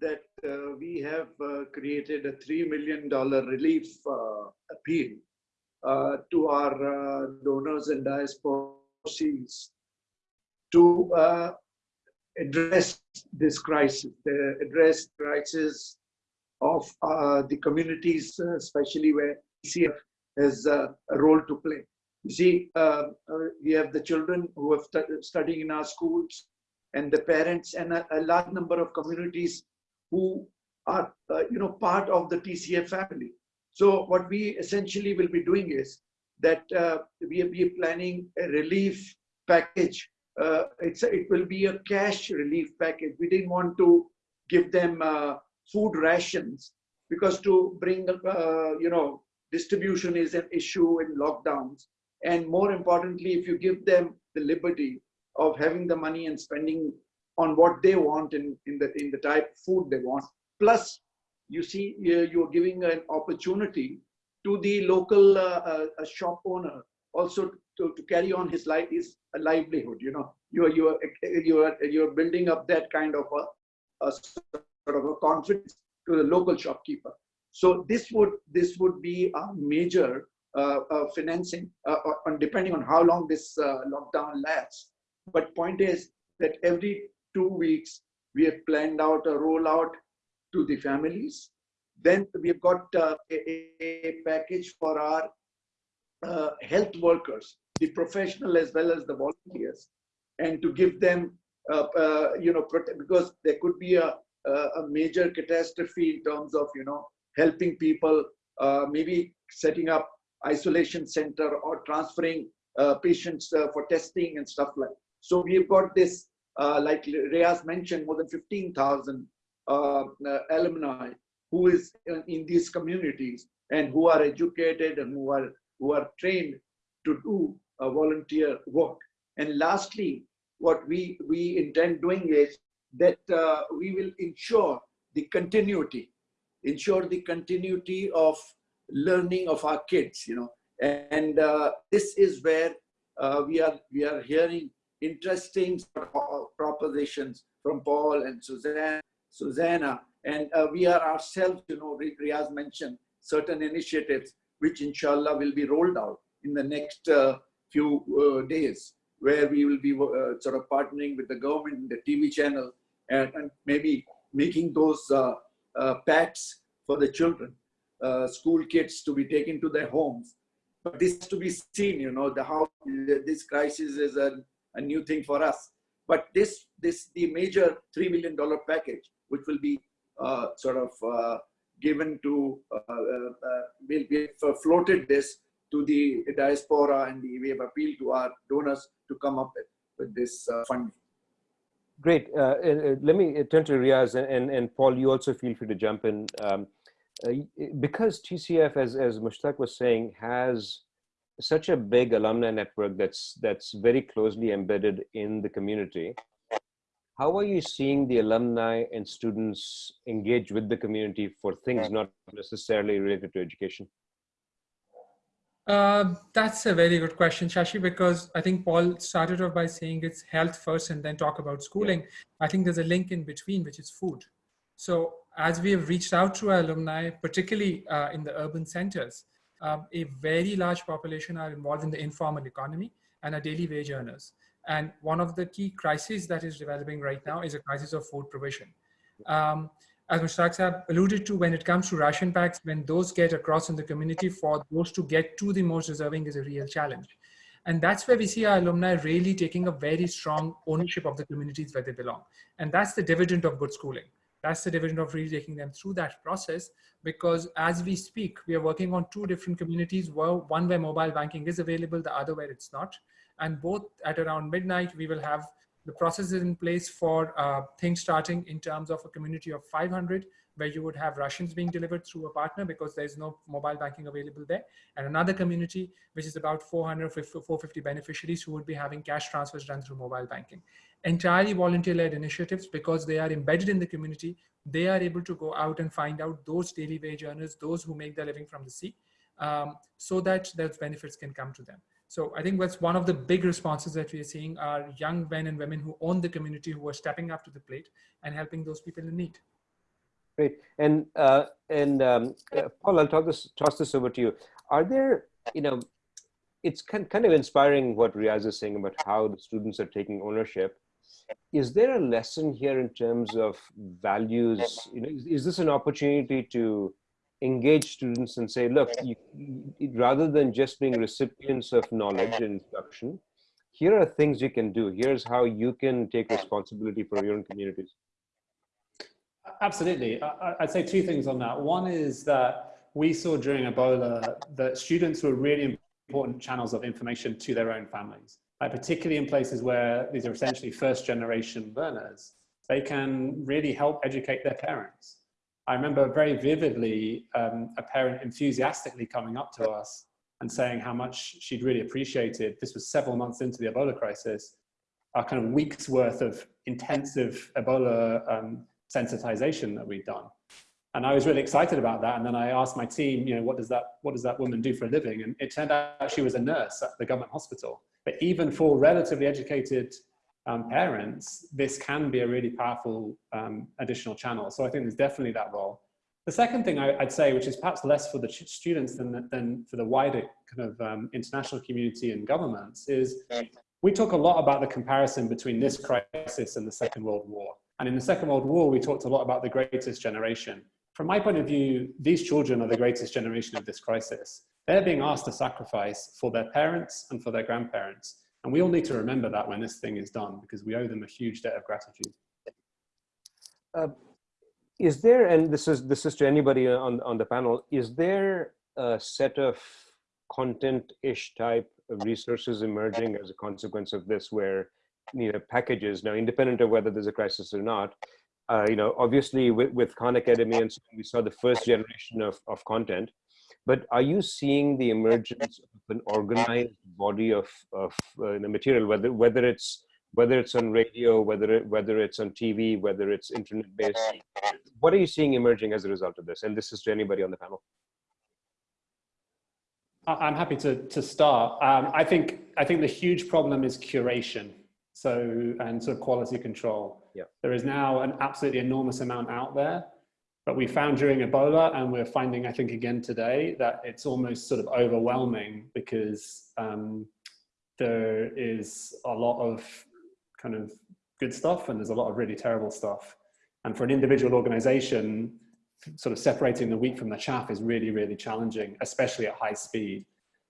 that uh, we have uh, created a $3 million relief uh, appeal uh, to our uh, donors and diasporas to address this crisis, The address crisis of the communities, especially where TCF has a role to play. You see, uh, uh, we have the children who are stu studying in our schools and the parents and a, a large number of communities who are, uh, you know, part of the TCF family. So what we essentially will be doing is that uh, we are be planning a relief package. Uh, it's a, it will be a cash relief package. We didn't want to give them uh, food rations because to bring, you know, distribution is an issue in lockdowns. And more importantly, if you give them the liberty of having the money and spending on what they want in, in the in the type of food they want, plus you see you're giving an opportunity to the local uh, uh, shop owner also to, to carry on his life his livelihood you know you're you're you're you're building up that kind of a, a sort of a confidence to the local shopkeeper so this would this would be a major uh, uh, financing uh, on depending on how long this uh, lockdown lasts. But point is that every two weeks we have planned out a rollout to the families. Then we've got uh, a, a, package for our uh, health workers, the professional as well as the volunteers, and to give them, uh, uh you know, because there could be a, a major catastrophe in terms of, you know, helping people, uh, maybe setting up isolation center or transferring uh, patients for testing and stuff like. So we've got this, like Riaz mentioned, more than 15,000 alumni who is in these communities and who are educated and who are who are trained to do a volunteer work. And lastly, what we we intend doing is that uh, we will ensure the continuity, ensure the continuity of learning of our kids. You know, and uh, this is where uh, we are we are hearing interesting propositions from Paul and Suzanne, Susanna and uh, we are ourselves, you know, Riyaz mentioned certain initiatives which inshallah will be rolled out in the next uh, few uh, days where we will be uh, sort of partnering with the government, the TV channel, and, and maybe making those uh, uh, packs for the children, school kids to be taken to their homes. But this to be seen, you know, the how this crisis is a, a new thing for us. But this, this the major $3 million package, which will be uh, sort of uh, given to, uh, we'll be floated this to the diaspora and we have appealed to our donors to come up with, with this funding. Great. Uh, uh, let me turn to Riyaz and, and, and, Paul, you also feel free to jump in. Um, uh, because TCF, as, as Mushtaq was saying, has such a big alumni network that's, that's very closely embedded in the community, how are you seeing the alumni and students engage with the community for things not necessarily related to education? Uh, that's a very good question, Shashi, because I think Paul started off by saying it's health first and then talk about schooling. Yeah. I think there's a link in between, which is food. So as we have reached out to our alumni, particularly uh, in the urban centers, um, a very large population are involved in the informal economy and are daily wage earners. And one of the key crises that is developing right now is a crisis of food provision. Um, as Mushtaq Saab alluded to, when it comes to ration packs, when those get across in the community, for those to get to the most deserving is a real challenge. And that's where we see our alumni really taking a very strong ownership of the communities where they belong. And that's the dividend of good schooling. That's the dividend of really taking them through that process because as we speak, we are working on two different communities, one where mobile banking is available, the other where it's not and both at around midnight, we will have the process is in place for uh, things starting in terms of a community of 500, where you would have Russians being delivered through a partner because there's no mobile banking available there. And another community, which is about 400, 450 beneficiaries who would be having cash transfers done through mobile banking. Entirely volunteer-led initiatives because they are embedded in the community. They are able to go out and find out those daily wage earners, those who make their living from the sea, um, so that those benefits can come to them. So I think that's one of the big responses that we are seeing are young men and women who own the community who are stepping up to the plate and helping those people in need. Great. And uh, and um, uh, Paul, I'll talk this, toss this over to you. Are there, you know, it's kind, kind of inspiring what Riyaz is saying about how the students are taking ownership. is there a lesson here in terms of values? You know, is, is this an opportunity to engage students and say, look, you, rather than just being recipients of knowledge and instruction, here are things you can do. Here's how you can take responsibility for your own communities. Absolutely. I'd say two things on that. One is that we saw during Ebola that students were really important channels of information to their own families, like particularly in places where these are essentially first generation learners. They can really help educate their parents. I remember very vividly um, a parent enthusiastically coming up to us and saying how much she'd really appreciated, this was several months into the Ebola crisis, our kind of weeks worth of intensive Ebola um, sensitization that we'd done. And I was really excited about that. And then I asked my team, you know, what does that, what does that woman do for a living? And it turned out she was a nurse at the government hospital. But even for relatively educated um, parents, this can be a really powerful um, additional channel. So I think there's definitely that role. The second thing I, would say, which is perhaps less for the students than, than for the wider kind of um, international community and governments, is we talk a lot about the comparison between this crisis and the Second World War. And in the Second World War, we talked a lot about the greatest generation. From my point of view, these children are the greatest generation of this crisis. They're being asked to sacrifice for their parents and for their grandparents. And we all need to remember that when this thing is done, because we owe them a huge debt of gratitude. Uh, is there, and this is, this is to anybody on, on the panel, is there a set of content-ish type of resources emerging as a consequence of this where you know packages now independent of whether there's a crisis or not uh, you know obviously with, with khan academy and so we saw the first generation of, of content but are you seeing the emergence of an organized body of of uh, material whether whether it's whether it's on radio whether it, whether it's on tv whether it's internet based what are you seeing emerging as a result of this and this is to anybody on the panel I'm happy to, to start. Um, I think I think the huge problem is curation so and sort of quality control. Yeah. There is now an absolutely enormous amount out there, but we found during Ebola, and we're finding, I think, again today, that it's almost sort of overwhelming because um, there is a lot of kind of good stuff and there's a lot of really terrible stuff. And for an individual organization, sort of separating the wheat from the chaff is really, really challenging, especially at high speed.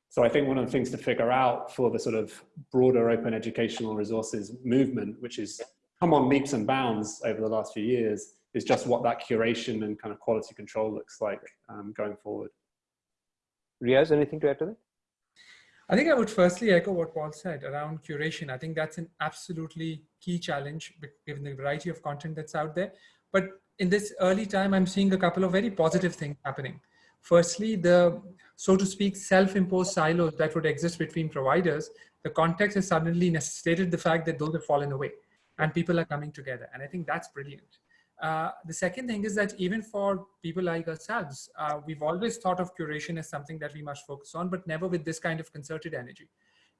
So I think one of the things to figure out for the sort of broader open educational resources movement, which has come on leaps and bounds over the last few years, is just what that curation and kind of quality control looks like um, going forward. Riaz, anything to add to that? I think I would firstly echo what Paul said around curation. I think that's an absolutely key challenge given the variety of content that's out there. But in this early time, I'm seeing a couple of very positive things happening. Firstly, the, so to speak, self-imposed silos that would exist between providers, the context has suddenly necessitated the fact that those have fallen away and people are coming together. And I think that's brilliant. Uh, the second thing is that even for people like ourselves, uh, we've always thought of curation as something that we must focus on, but never with this kind of concerted energy.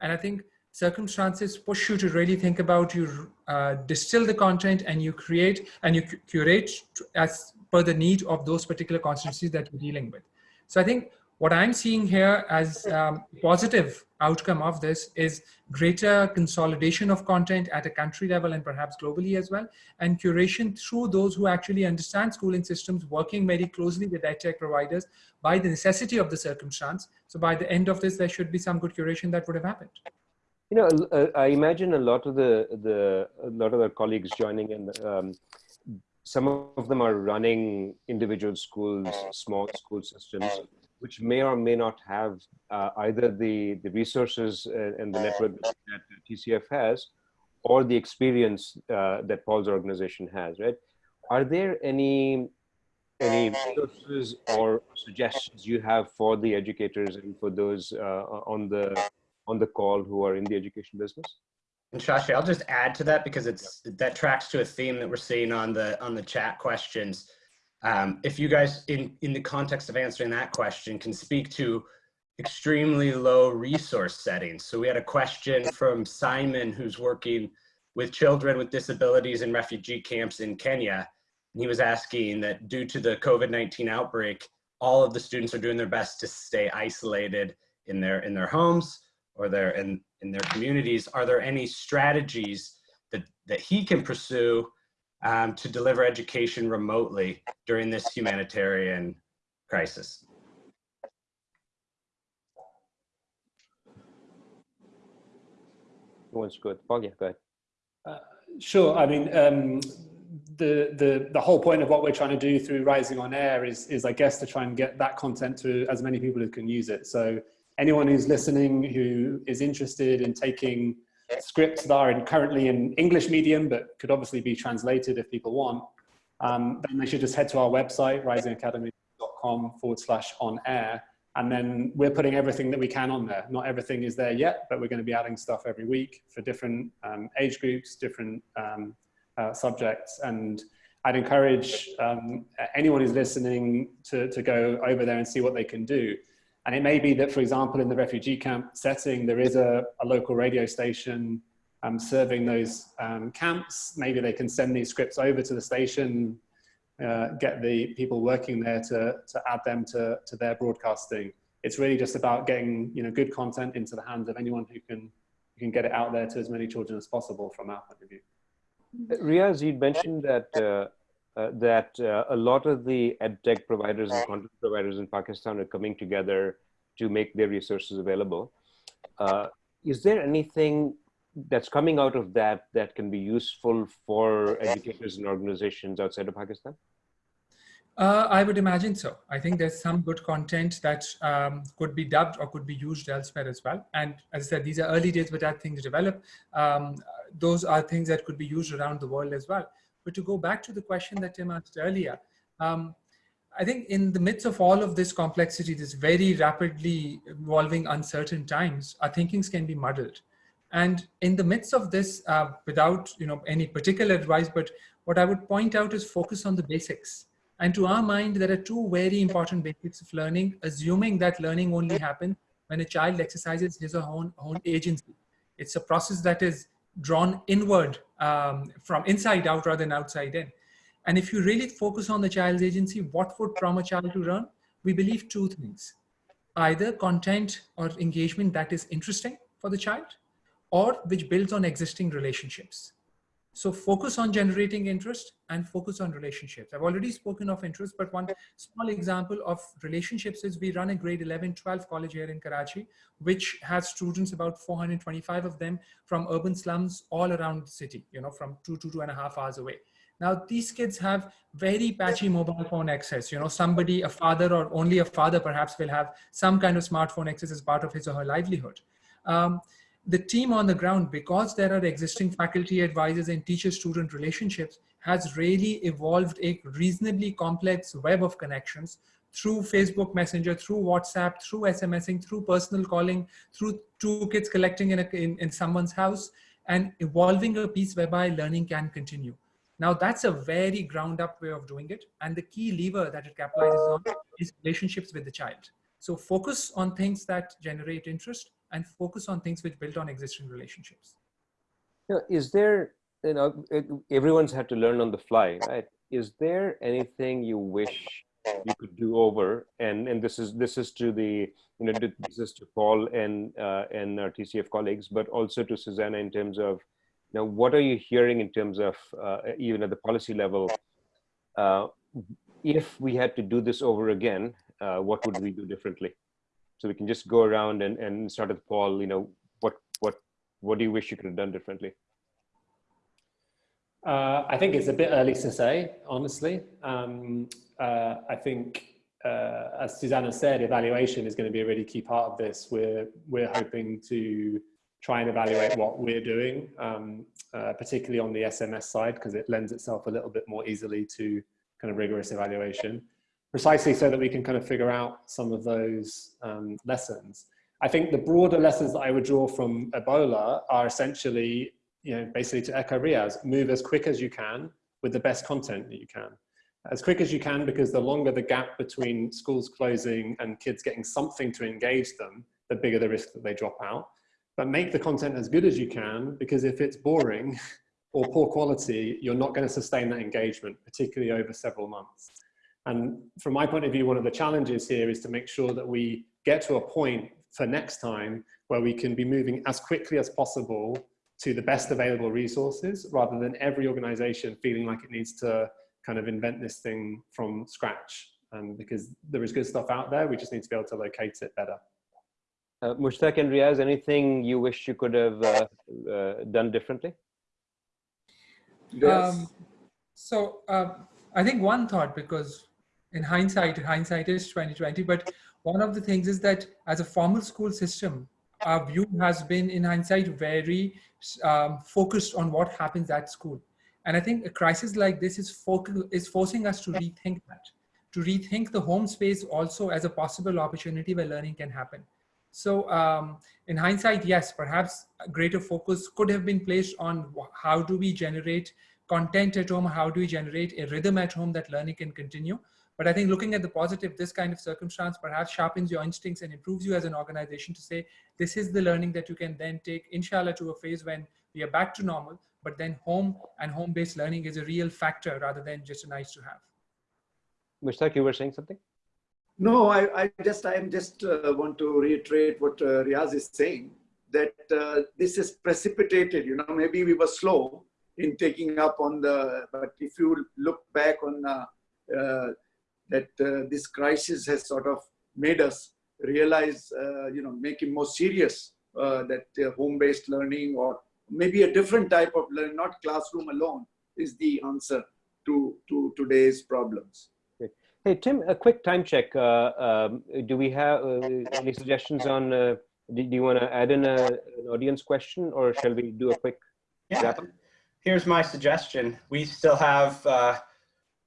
And I think circumstances push you to really think about you uh, distill the content and you create and you curate as per the need of those particular constituencies that you're dealing with. So I think what I'm seeing here as um, positive outcome of this is greater consolidation of content at a country level and perhaps globally as well, and curation through those who actually understand schooling systems, working very closely with tech providers by the necessity of the circumstance. So by the end of this, there should be some good curation that would have happened. You know, uh, I imagine a lot of the, the a lot of the colleagues joining in, um, some of them are running individual schools, small school systems, which may or may not have uh, either the, the resources and the network that TCF has, or the experience uh, that Paul's organization has, right? Are there any any resources or suggestions you have for the educators and for those uh, on the on the call who are in the education business? And Shashi, I'll just add to that because it's that tracks to a theme that we're seeing on the on the chat questions. Um, if you guys, in in the context of answering that question, can speak to extremely low resource settings. So we had a question from Simon, who's working with children with disabilities in refugee camps in Kenya. And he was asking that due to the COVID-19 outbreak, all of the students are doing their best to stay isolated in their in their homes or their in, in their communities, are there any strategies that that he can pursue um, to deliver education remotely during this humanitarian crisis. Who wants to go? Paul, yeah, go ahead. Uh, sure. I mean, um, the, the, the whole point of what we're trying to do through Rising on Air is, is, I guess, to try and get that content to as many people who can use it. So anyone who's listening who is interested in taking scripts that are in, currently in English medium, but could obviously be translated if people want, um, then they should just head to our website, risingacademy.com forward slash on air. And then we're putting everything that we can on there. Not everything is there yet, but we're going to be adding stuff every week for different um, age groups, different um, uh, subjects. And I'd encourage um, anyone who's listening to, to go over there and see what they can do. And it may be that, for example, in the refugee camp setting, there is a, a local radio station um, serving those um, camps. Maybe they can send these scripts over to the station, uh, get the people working there to, to add them to, to their broadcasting. It's really just about getting you know, good content into the hands of anyone who can, who can get it out there to as many children as possible from our point of view. Riaz, you mentioned that uh, uh, that uh, a lot of the edtech providers and content providers in Pakistan are coming together to make their resources available. Uh, is there anything that's coming out of that that can be useful for educators and organizations outside of Pakistan? Uh, I would imagine so. I think there's some good content that um, could be dubbed or could be used elsewhere as well. And as I said, these are early days but that thing to develop. Um, those are things that could be used around the world as well. But to go back to the question that Tim asked earlier, um, I think in the midst of all of this complexity, this very rapidly evolving uncertain times, our thinkings can be muddled. And in the midst of this, uh, without you know any particular advice, but what I would point out is focus on the basics. And to our mind, there are two very important basics of learning, assuming that learning only happens when a child exercises his or her own, own agency. It's a process that is drawn inward um, from inside out rather than outside in. And if you really focus on the child's agency, what would prompt a child to learn? We believe two things, either content or engagement that is interesting for the child or which builds on existing relationships. So focus on generating interest and focus on relationships. I've already spoken of interest, but one small example of relationships is we run a grade 11, 12 college here in Karachi, which has students, about 425 of them from urban slums all around the city, you know, from two to two and a half hours away. Now, these kids have very patchy mobile phone access. You know, somebody, a father or only a father perhaps will have some kind of smartphone access as part of his or her livelihood. Um, the team on the ground, because there are existing faculty advisors and teacher-student relationships, has really evolved a reasonably complex web of connections through Facebook Messenger, through WhatsApp, through SMSing, through personal calling, through two kids collecting in, a, in, in someone's house, and evolving a piece whereby learning can continue. Now that's a very ground up way of doing it. And the key lever that it capitalizes on is relationships with the child. So focus on things that generate interest and focus on things which build on existing relationships. Know, is there, you know, everyone's had to learn on the fly, right? Is there anything you wish you could do over? And and this is this is to the you know this is to Paul and uh, and our TCF colleagues, but also to Susanna in terms of now what are you hearing in terms of uh, even at the policy level? Uh, if we had to do this over again, uh, what would we do differently? So we can just go around and, and start with Paul, you know, what, what, what do you wish you could have done differently? Uh, I think it's a bit early to say, honestly. Um, uh, I think, uh, as Susanna said, evaluation is going to be a really key part of this. We're, we're hoping to try and evaluate what we're doing, um, uh, particularly on the SMS side, because it lends itself a little bit more easily to kind of rigorous evaluation precisely so that we can kind of figure out some of those um, lessons. I think the broader lessons that I would draw from Ebola are essentially, you know, basically to echo Riaz, move as quick as you can with the best content that you can. As quick as you can, because the longer the gap between schools closing and kids getting something to engage them, the bigger the risk that they drop out. But make the content as good as you can, because if it's boring *laughs* or poor quality, you're not going to sustain that engagement, particularly over several months. And from my point of view, one of the challenges here is to make sure that we get to a point for next time where we can be moving as quickly as possible to the best available resources rather than every organization feeling like it needs to kind of invent this thing from scratch. Um, because there is good stuff out there, we just need to be able to locate it better. Uh, Mushtaq and Riaz, anything you wish you could have uh, uh, done differently? Yes. Um, so uh, I think one thought, because in hindsight, hindsight is 2020, but one of the things is that as a formal school system, our view has been in hindsight very um, focused on what happens at school. And I think a crisis like this is, is forcing us to rethink that, to rethink the home space also as a possible opportunity where learning can happen. So um, in hindsight, yes, perhaps a greater focus could have been placed on how do we generate content at home, how do we generate a rhythm at home that learning can continue. But I think looking at the positive, this kind of circumstance perhaps sharpens your instincts and improves you as an organization to say, this is the learning that you can then take, inshallah, to a phase when we are back to normal, but then home and home-based learning is a real factor rather than just a nice to have. Mushtaq, you were saying something? No, I, I just, I am just uh, want to reiterate what uh, Riaz is saying, that uh, this is precipitated, you know, maybe we were slow in taking up on the, but if you look back on uh, uh, that uh, this crisis has sort of made us realize, you know, make it more serious that home-based learning or maybe a different type of learning, not classroom alone, is the answer to, to today's problems. Hey, Tim, a quick time check. Uh, um, do we have uh, any suggestions on, uh, do, do, you want to add in a, an audience question or shall we do a quick yeah. Here's my suggestion. We still have uh,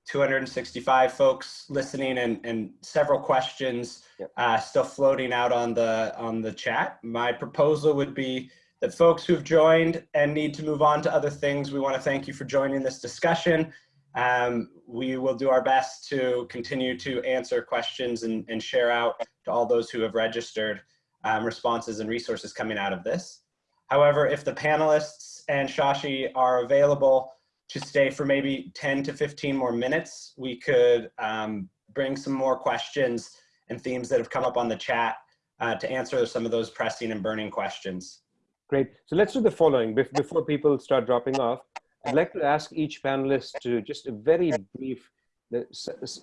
265 folks listening and, and several questions yep. Uh, still floating out on the, on the chat. My proposal would be that folks who've joined and need to move on to other things, we want to thank you for joining this discussion. Um, we will do our best to continue to answer questions and, and share out to all those who have registered um, responses and resources coming out of this. However, if the panelists and Shashi are available to stay for maybe 10 to 15 more minutes, we could um, bring some more questions and themes that have come up on the chat uh, to answer some of those pressing and burning questions. Great. So let's do the following before people start dropping off. I'd like to ask each panelist to just a very brief,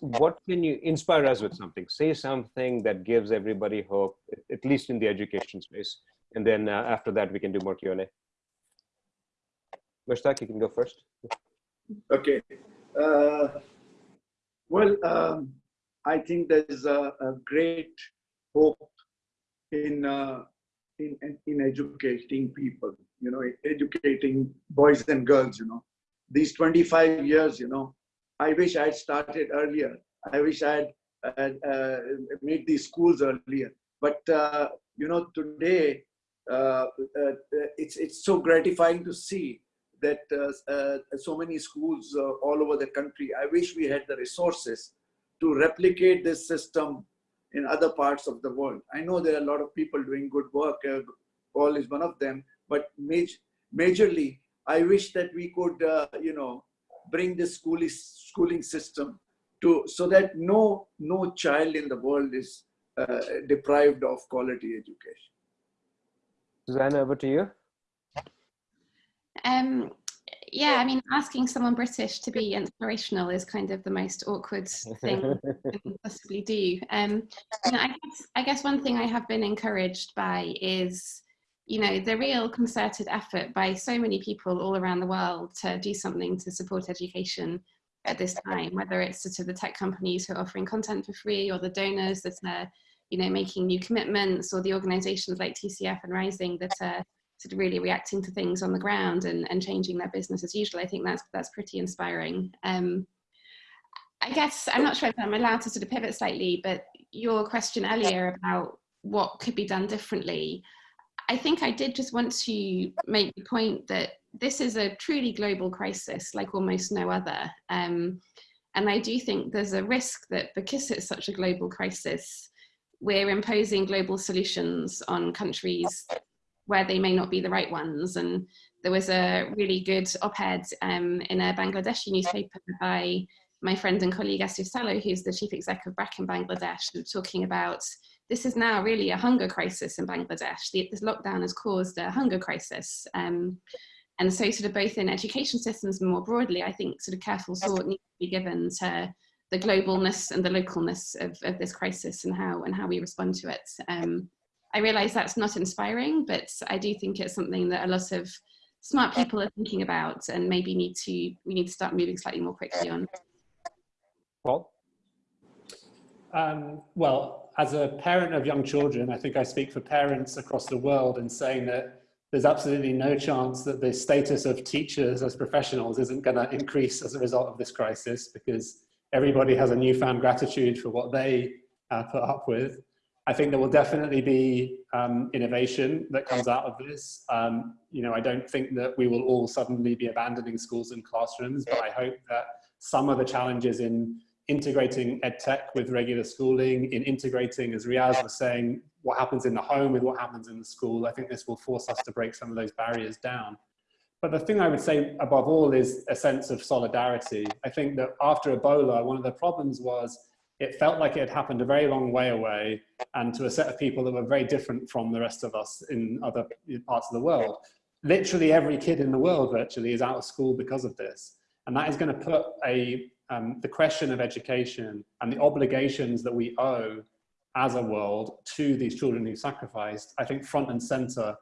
what can you inspire us with something? Say something that gives everybody hope, at least in the education space. And then uh, after that, we can do more Q&A. Mushtaq, you can go first. Okay. Uh, well, um, I think there's a, a great hope in, uh, in, in educating people you know, educating boys and girls, you know. These 25 years, you know, I wish I had started earlier. I wish I had uh, uh, made these schools earlier. But, uh, you know, today, uh, it's, it's so gratifying to see that uh, so many schools all over the country. I wish we had the resources to replicate this system in other parts of the world. I know there are a lot of people doing good work. Paul is one of them but major, majorly, I wish that we could, uh, you know, bring this schooling schooling system to so that no no child in the world is uh, deprived of quality education. Susanna, over to you. Um, yeah, I mean, asking someone British to be inspirational is kind of the most awkward thing *laughs* you can possibly do. Um, you know, I, guess, I guess one thing I have been encouraged by is you know, the real concerted effort by so many people all around the world to do something to support education at this time, whether it's sort of the tech companies who are offering content for free or the donors that are, you know, making new commitments or the organizations like TCF and Rising that are sort of really reacting to things on the ground and, and changing their business as usual. I think that's, that's pretty inspiring. Um, I guess, I'm not sure if I'm allowed to sort of pivot slightly, but your question earlier about what could be done differently, I think I did just want to make the point that this is a truly global crisis like almost no other. Um, and I do think there's a risk that because it's such a global crisis, we're imposing global solutions on countries where they may not be the right ones. And there was a really good op-ed um, in a Bangladeshi newspaper by my friend and colleague Asif Saleh, who's the chief exec of BRAC in Bangladesh, talking about this is now really a hunger crisis in Bangladesh. The, this lockdown has caused a hunger crisis. Um, and so sort of both in education systems and more broadly, I think sort of careful thought needs to be given to the globalness and the localness of, of this crisis and how and how we respond to it. Um, I realize that's not inspiring, but I do think it's something that a lot of smart people are thinking about and maybe need to we need to start moving slightly more quickly on. Paul? Um, well, as a parent of young children, I think I speak for parents across the world in saying that there's absolutely no chance that the status of teachers as professionals isn't going to increase as a result of this crisis because everybody has a newfound gratitude for what they uh, put up with. I think there will definitely be um, innovation that comes out of this. Um, you know, I don't think that we will all suddenly be abandoning schools and classrooms, but I hope that some of the challenges in integrating ed tech with regular schooling, in integrating, as Riaz was saying, what happens in the home with what happens in the school, I think this will force us to break some of those barriers down. But the thing I would say above all is a sense of solidarity. I think that after Ebola, one of the problems was it felt like it had happened a very long way away and to a set of people that were very different from the rest of us in other parts of the world. Literally every kid in the world virtually is out of school because of this. And that is going to put a, um, the question of education and the obligations that we owe as a world to these children who sacrificed, I think front and center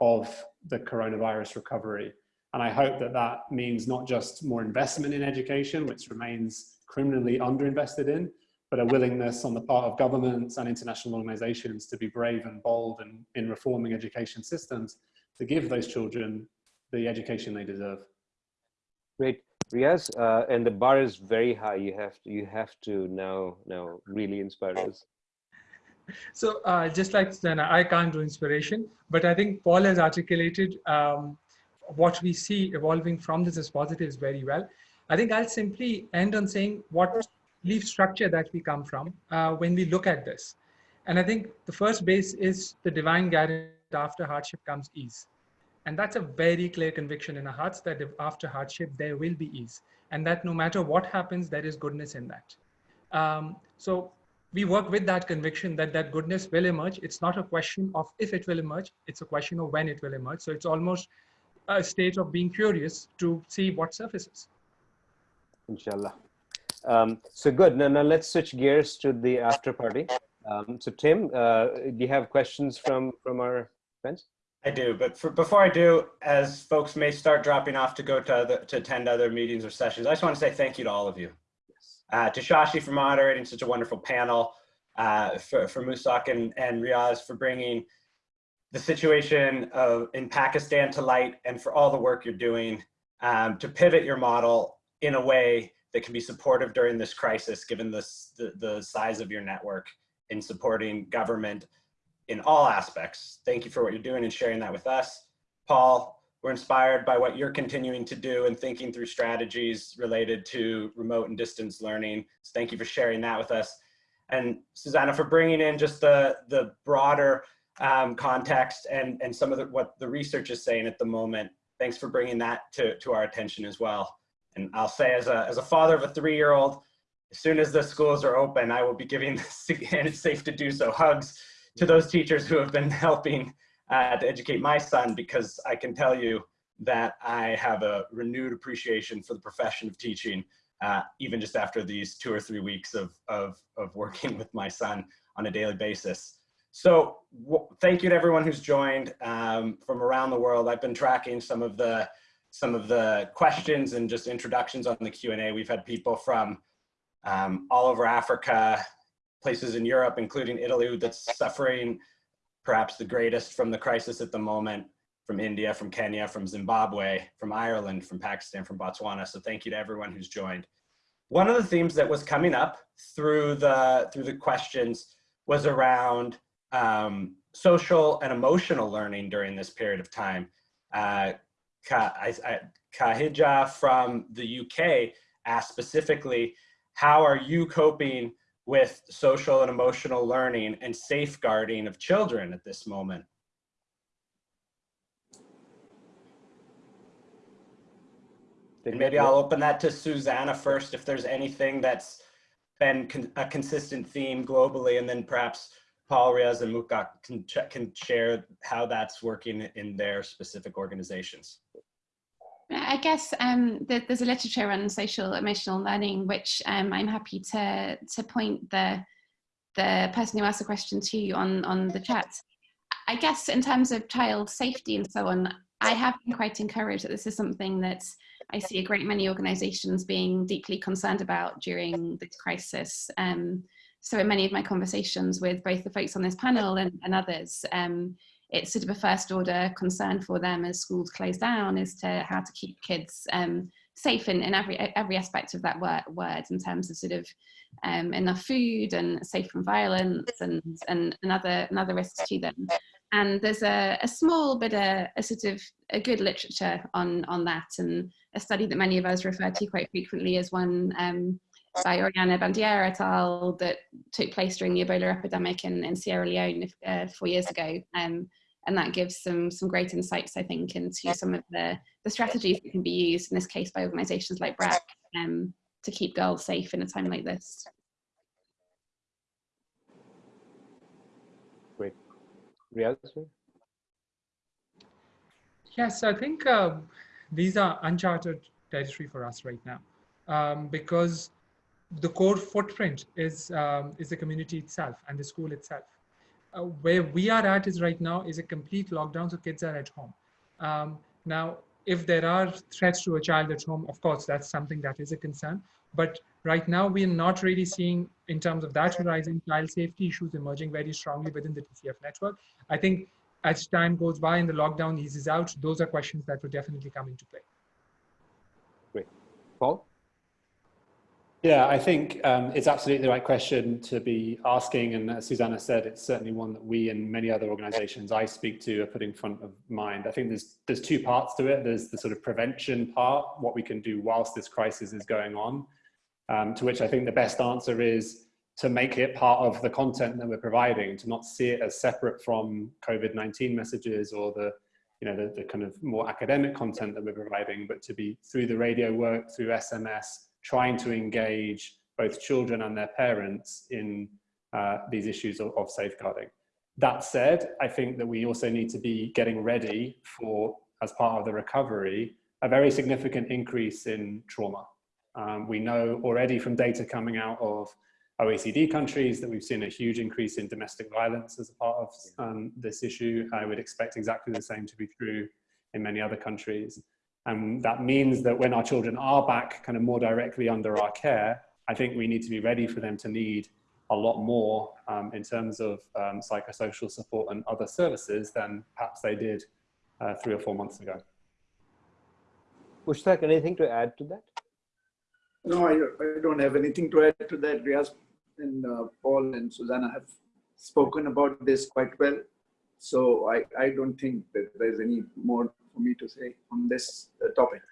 of the coronavirus recovery. And I hope that that means not just more investment in education, which remains criminally underinvested in, but a willingness on the part of governments and international organizations to be brave and bold and in reforming education systems to give those children the education they deserve. Great. Riaz, uh, and the bar is very high. You have to, you have to now, now really inspire us. So uh, just like Susanna, I can't do inspiration, but I think Paul has articulated um, what we see evolving from this as positives very well. I think I'll simply end on saying what leaf structure that we come from uh, when we look at this. And I think the first base is the divine guidance after hardship comes ease. And that's a very clear conviction in our hearts that after hardship, there will be ease. And that no matter what happens, there is goodness in that. Um, so we work with that conviction that that goodness will emerge. It's not a question of if it will emerge, it's a question of when it will emerge. So it's almost a state of being curious to see what surfaces. Inshallah. Um, so good. Now, now let's switch gears to the after party. Um, so Tim, uh, do you have questions from from our friends? I do, but for, before I do, as folks may start dropping off to go to other, to attend other meetings or sessions, I just want to say thank you to all of you. Uh, to Shashi for moderating such a wonderful panel, uh, for, for Mushtaq and, and Riaz for bringing the situation of in Pakistan to light and for all the work you're doing um, to pivot your model in a way that can be supportive during this crisis, given this, the, the size of your network in supporting government in all aspects. Thank you for what you're doing and sharing that with us. Paul, we're inspired by what you're continuing to do and thinking through strategies related to remote and distance learning. So thank you for sharing that with us. And Susanna, for bringing in just the, the broader um, context and, and some of the, what the research is saying at the moment. Thanks for bringing that to, to our attention as well. And I'll say as a, as a father of a three-year-old, as soon as the schools are open, I will be giving, *laughs* and it's safe to do so, hugs to those teachers who have been *laughs* helping uh, to educate my son because I can tell you that I have a renewed appreciation for the profession of teaching, uh, even just after these two or three weeks of, of, of working with my son on a daily basis. So thank you to everyone who's joined um, from around the world. I've been tracking some of the some of the questions and just introductions on the Q&A. We've had people from um, all over Africa, places in Europe, including Italy, that's suffering perhaps the greatest from the crisis at the moment, from India, from Kenya, from Zimbabwe, from Ireland, from Pakistan, from Botswana. So thank you to everyone who's joined. One of the themes that was coming up through the, through the questions was around um, social and emotional learning during this period of time. Uh, Kahija from the UK asked specifically, how are you coping with social and emotional learning and safeguarding of children at this moment? And maybe. I'll open that to Susanna first, if there's anything that's been con- a consistent theme globally, and then perhaps Paul Riaz and Mushtaq can, can share how that's working in their specific organizations. I guess um, there, there's a literature on social emotional learning, which um, I'm happy to to point the the person who asked the question to on on the chat. I guess in terms of child safety and so on, I have been quite encouraged that this is something that I see a great many organisations being deeply concerned about during this crisis. Um, so in many of my conversations with both the folks on this panel and, and others, um, it's sort of a first order concern for them as schools close down as to how to keep kids um, safe in, in every every aspect of that word, word in terms of sort of um, enough food and safe from violence and, and, and other, and other risks to them. And there's a, a small bit of a sort of a good literature on, on that and a study that many of us refer to quite frequently as one um, by Oriana Bandiera et al. that took place during the Ebola epidemic in, in Sierra Leone uh, four years ago. Um, and that gives some, some great insights, I think, into some of the, the strategies that can be used, in this case by organisations like BRAC, um, to keep girls safe in a time like this. Great. Riaz? Yes, I think um, these are uncharted territory for us right now um, because the core footprint is um, is the community itself and the school itself. Uh, where we are at is right now is a complete lockdown, so kids are at home. Um, now, if there are threats to a child at home, of course, that's something that is a concern. But right now, we are not really seeing, in terms of that horizon, child safety issues emerging very strongly within the TCF network. I think as time goes by and the lockdown eases out, those are questions that will definitely come into play. Great. Paul? Yeah, I think um, it's absolutely the right question to be asking. And as Susanna said, it's certainly one that we and many other organizations I speak to are putting front of mind. I think there's, there's two parts to it. There's the sort of prevention part, what we can do whilst this crisis is going on, um, to which I think the best answer is to make it part of the content that we're providing, to not see it as separate from COVID-19 messages or the, you know, the, the kind of more academic content that we're providing, but to be through the radio work, through SMS, trying to engage both children and their parents in uh, these issues of, of, safeguarding. That said, I think that we also need to be getting ready for, as part of the recovery, a very significant increase in trauma. Um, we know already from data coming out of OECD countries that we've seen a huge increase in domestic violence as a part of um, this issue. I would expect exactly the same to be true in many other countries. And that means that when our children are back kind of more directly under our care, I think we need to be ready for them to need a lot more um, in terms of um, psychosocial support and other services than perhaps they did uh, three or four months ago. Mushtaq, anything to add to that? No, I, I don't have anything to add to that. Riaz and uh, Paul and Susanna have spoken about this quite well. So I, I don't think that there's any more for me to say on this uh, topic.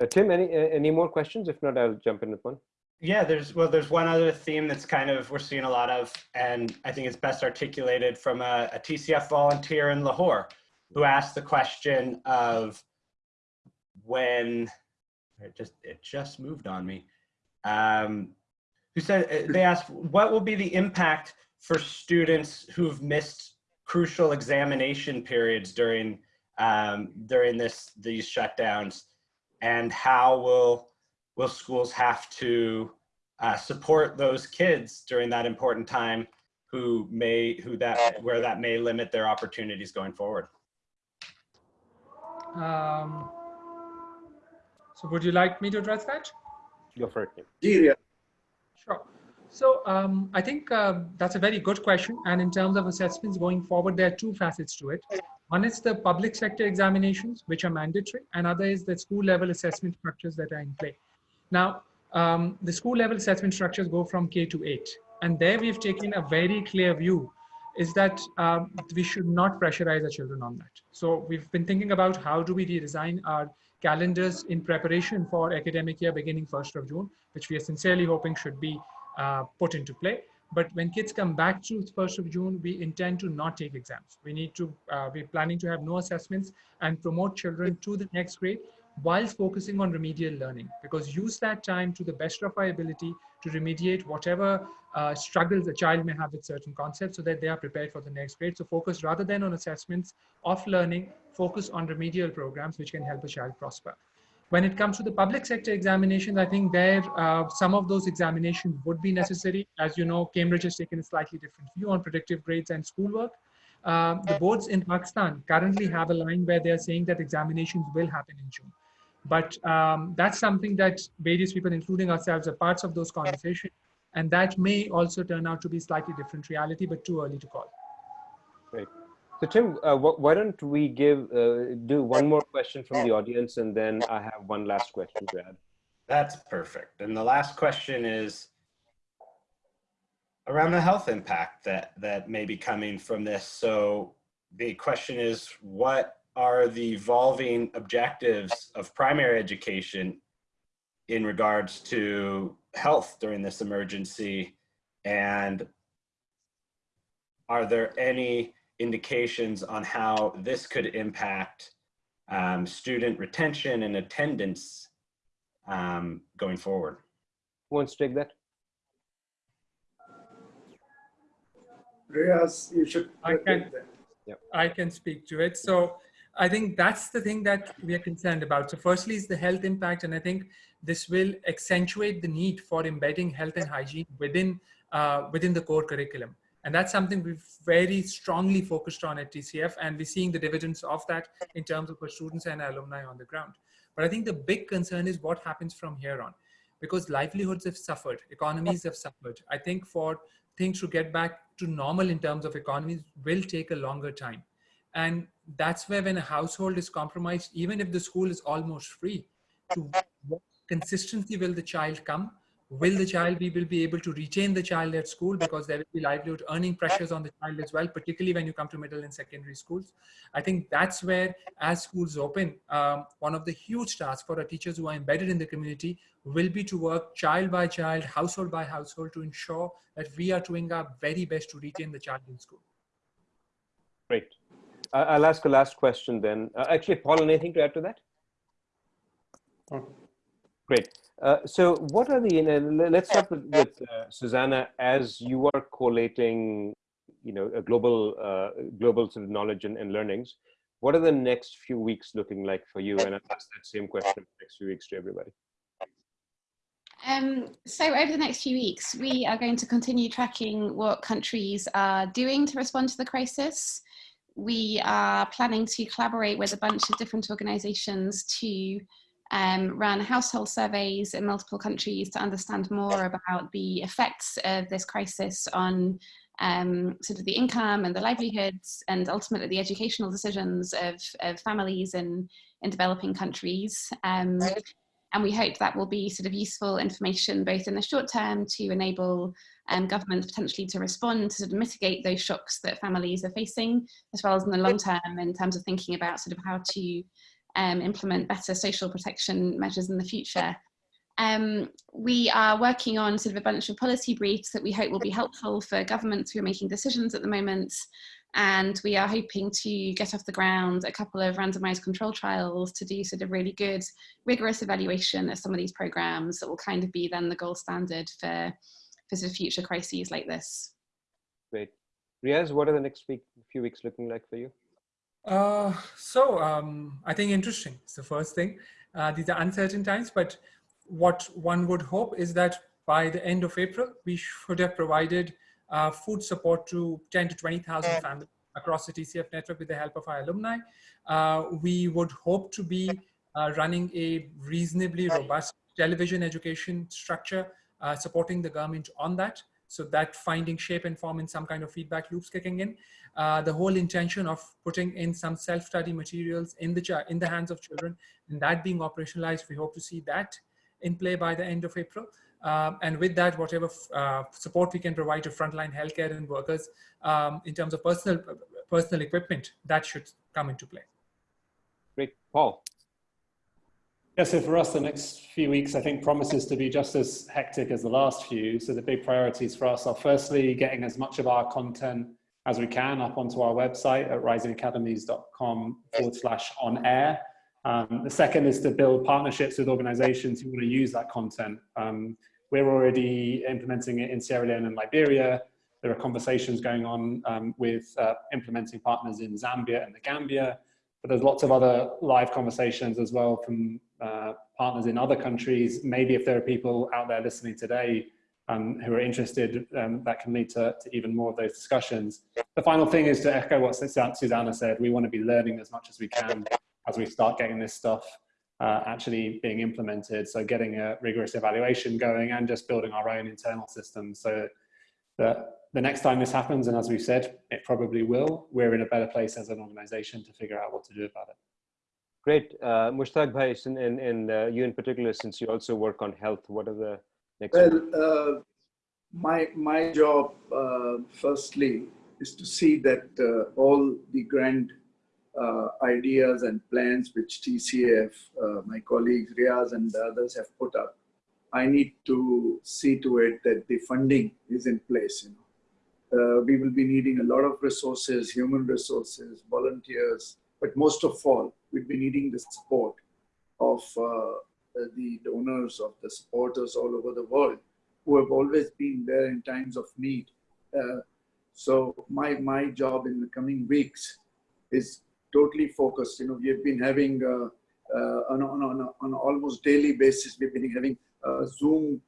Uh, Tim, any uh, any more questions? If not, I'll jump in with one. Yeah, there's well, there's one other theme that's kind of we're seeing a lot of, and I think it's best articulated from a, a TCF volunteer in Lahore, who asked the question of when it just it just moved on me. Um, who said they asked what will be the impact for students who've missed crucial examination periods during um, during this these shutdowns, and how will will schools have to uh, support those kids during that important time who may who that where that may limit their opportunities going forward. Um, so would you like me to address that? Go for it. Tim. Syria. Sure. So um, I think uh, that's a very good question. And in terms of assessments going forward, there are two facets to it. One is the public sector examinations, which are mandatory, and other is the school level assessment structures that are in play. Now, um, the school level assessment structures go from K to 8. And there we've taken a very clear view is that um, we should not pressurize our children on that. So we've been thinking about how do we redesign our calendars in preparation for academic year beginning 1st of June, which we are sincerely hoping should be uh, put into play. But when kids come back to 1st of June, we intend to not take exams. We need to, uh, we're planning to have no assessments and promote children to the next grade whilst focusing on remedial learning because use that time to the best of our ability to remediate whatever uh, struggles a child may have with certain concepts so that they are prepared for the next grade. So focus rather than on assessments of learning, focus on remedial programs which can help a child prosper. When it comes to the public sector examinations, I think there uh, some of those examinations would be necessary. As you know, Cambridge has taken a slightly different view on predictive grades and schoolwork. Um, the boards in Pakistan currently have a line where they're saying that examinations will happen in June. But um, that's something that various people, including ourselves, are parts of those conversations. And that may also turn out to be slightly different reality, but too early to call. Great. So Tim, uh, wh why don't we give uh, do one more question from the audience, and then I have one last question to add. That's perfect. And the last question is around the health impact that that may be coming from this. So the question is, what are the evolving objectives of primary education in regards to health during this emergency? And are there any indications on how this could impact um, student retention and attendance um, going forward? Who wants to take that? Riaz, you should. I can, Yep. I can speak to it. So I think that's the thing that we are concerned about. So firstly is the health impact. And I think this will accentuate the need for embedding health and hygiene within, uh, within the core curriculum. And that's something we've very strongly focused on at TCF and we're seeing the dividends of that in terms of our students and alumni on the ground. But I think the big concern is what happens from here on because livelihoods have suffered, economies have suffered. I think for things to get back to normal in terms of economies will take a longer time. And that's where when a household is compromised, even if the school is almost free, to what consistency will the child come? Will the child be, will be able to retain the child at school because there will be livelihood earning pressures on the child as well, particularly when you come to middle and secondary schools. I think that's where as schools open, um, one of the huge tasks for our teachers who are embedded in the community will be to work child by child, household by household to ensure that we are doing our very best to retain the child in school. Great. I'll ask a last question then. Uh, actually, Paul, anything to add to that? Oh. Great. Uh, so what are the, uh, let's start with, with uh, Susanna, as you are collating, you know, a global, uh, global sort of knowledge and, and, learnings, what are the next few weeks looking like for you? And I'll ask that same question the next few weeks to everybody. Um, so over the next few weeks, we are going to continue tracking what countries are doing to respond to the crisis. We are planning to collaborate with a bunch of different organizations to um, run household surveys in multiple countries to understand more about the effects of this crisis on um, sort of the income and the livelihoods and ultimately the educational decisions of, of families in, in developing countries. Um, and we hope that will be sort of useful information both in the short term to enable um, governments potentially to respond to sort of mitigate those shocks that families are facing, as well as in the long term in terms of thinking about sort of how to um, implement better social protection measures in the future. Um, we are working on sort of a bunch of policy briefs that we hope will be helpful for governments who are making decisions at the moment and we are hoping to get off the ground a couple of randomized control trials to do sort of really good rigorous evaluation of some of these programs that will kind of be then the gold standard for, for sort of future crises like this. Great. Riaz, what are the next week, few weeks looking like for you? Uh, so um, I think interesting. It's the first thing. Uh, these are uncertain times, but what one would hope is that by the end of April, we should have provided uh, food support to 10 to 20,000 families across the TCF network with the help of our alumni. Uh, we would hope to be uh, running a reasonably robust television education structure, uh, supporting the government on that. So that finding shape and form in some kind of feedback loops kicking in. Uh, the whole intention of putting in some self-study materials in the, in the hands of children and that being operationalized, we hope to see that in play by the end of April. Um, and with that, whatever uh, support we can provide to frontline healthcare and workers um, in terms of personal personal equipment, that should come into play. Great. Paul. Yeah, so for us, the next few weeks, I think promises to be just as hectic as the last few. So the big priorities for us are firstly, getting as much of our content as we can up onto our website at risingacademies.com forward slash on air. Um, the second is to build partnerships with organizations who want to use that content. Um, we're already implementing it in Sierra Leone and Liberia. There are conversations going on um, with uh, implementing partners in Zambia and the Gambia, but there's lots of other live conversations as well from uh, partners in other countries. Maybe if there are people out there listening today um, who are interested, um, that can lead to, to, even more of those discussions. The final thing is to echo what Susanna said, we want to be learning as much as we can as we start getting this stuff uh, actually being implemented. So getting a rigorous evaluation going and just building our own internal systems so that the next time this happens, and as we've said, it probably will, we're in a better place as an organization to figure out what to do about it. Great. Uh, Mushtaq Bhai, and, and, uh, you in particular, since you also work on health, what are the next? Well, uh, my, my job, uh, firstly, is to see that uh, all the grand uh, ideas and plans which TCF, my colleagues Riaz and others have put up, I need to see to it that the funding is in place. You know, uh, we will be needing a lot of resources, human resources, volunteers, but most of all, we'll be needing the support of uh, the donors, of the supporters all over the world who have always been there in times of need. Uh, so my my job in the coming weeks is totally focused. You know, we have been having uh, uh, on, on, on, on almost daily basis, we've been having uh, Zoom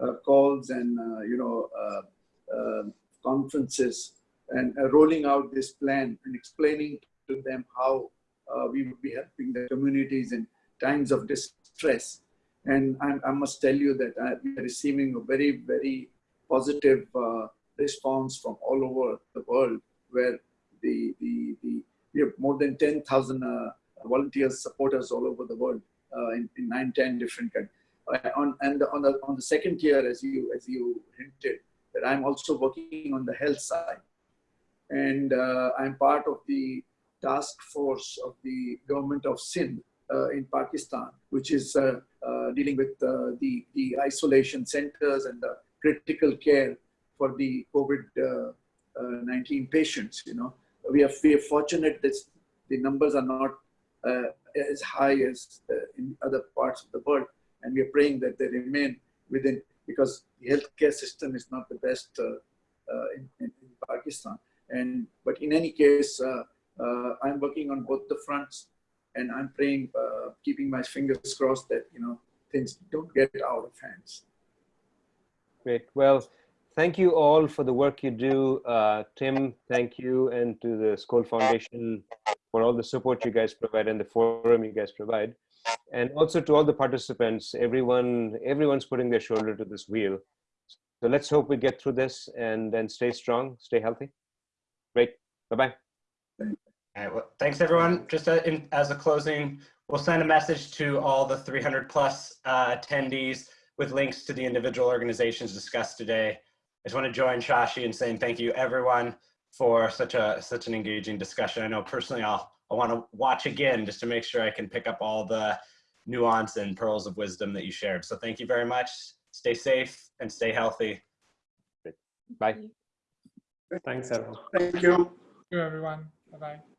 uh, calls and, uh, you know, conferences and rolling out this plan and explaining to them how we would be helping the communities in times of distress. And I, I must tell you that I'm receiving a very, very positive response from all over the world where the, the, the we have more than 10,000 uh, volunteers, supporters all over the world uh, in, in nine, 10 different countries. Uh, on, and on the, on the second tier, as you, as you hinted, that I'm also working on the health side. And uh, I'm part of the task force of the government of Sindh uh, in Pakistan, which is uh, dealing with the, the isolation centers and the critical care for the COVID-19 patients, you know we are, we are fortunate that the numbers are not uh, as high as uh, in other parts of the world. And we are praying that they remain within, because the healthcare system is not the best uh, uh in, in, in, Pakistan. And, but in any case, uh, uh, I'm working on both the fronts and I'm praying, keeping my fingers crossed that, you know, things don't get out of hands. Great. Well, thank you all for the work you do. Uh, Tim, thank you, and to the Skoll Foundation for all the support you guys provide and the forum you guys provide. And also to all the participants, everyone, everyone's putting their shoulder to this wheel. So let's hope we get through this and then stay strong, stay healthy. Great, bye-bye. All right, well, thanks everyone. Just a, in, as a closing, we'll send a message to all the 300 plus uh, attendees with links to the individual organizations discussed today. I just want to join Shashi in saying thank you everyone for such a such an engaging discussion. I know personally I'll I want to watch again just to make sure I can pick up all the nuance and pearls of wisdom that you shared. So thank you very much. Stay safe and stay healthy. Bye. Thanks everyone. Thank you. Thank you everyone. Bye-bye.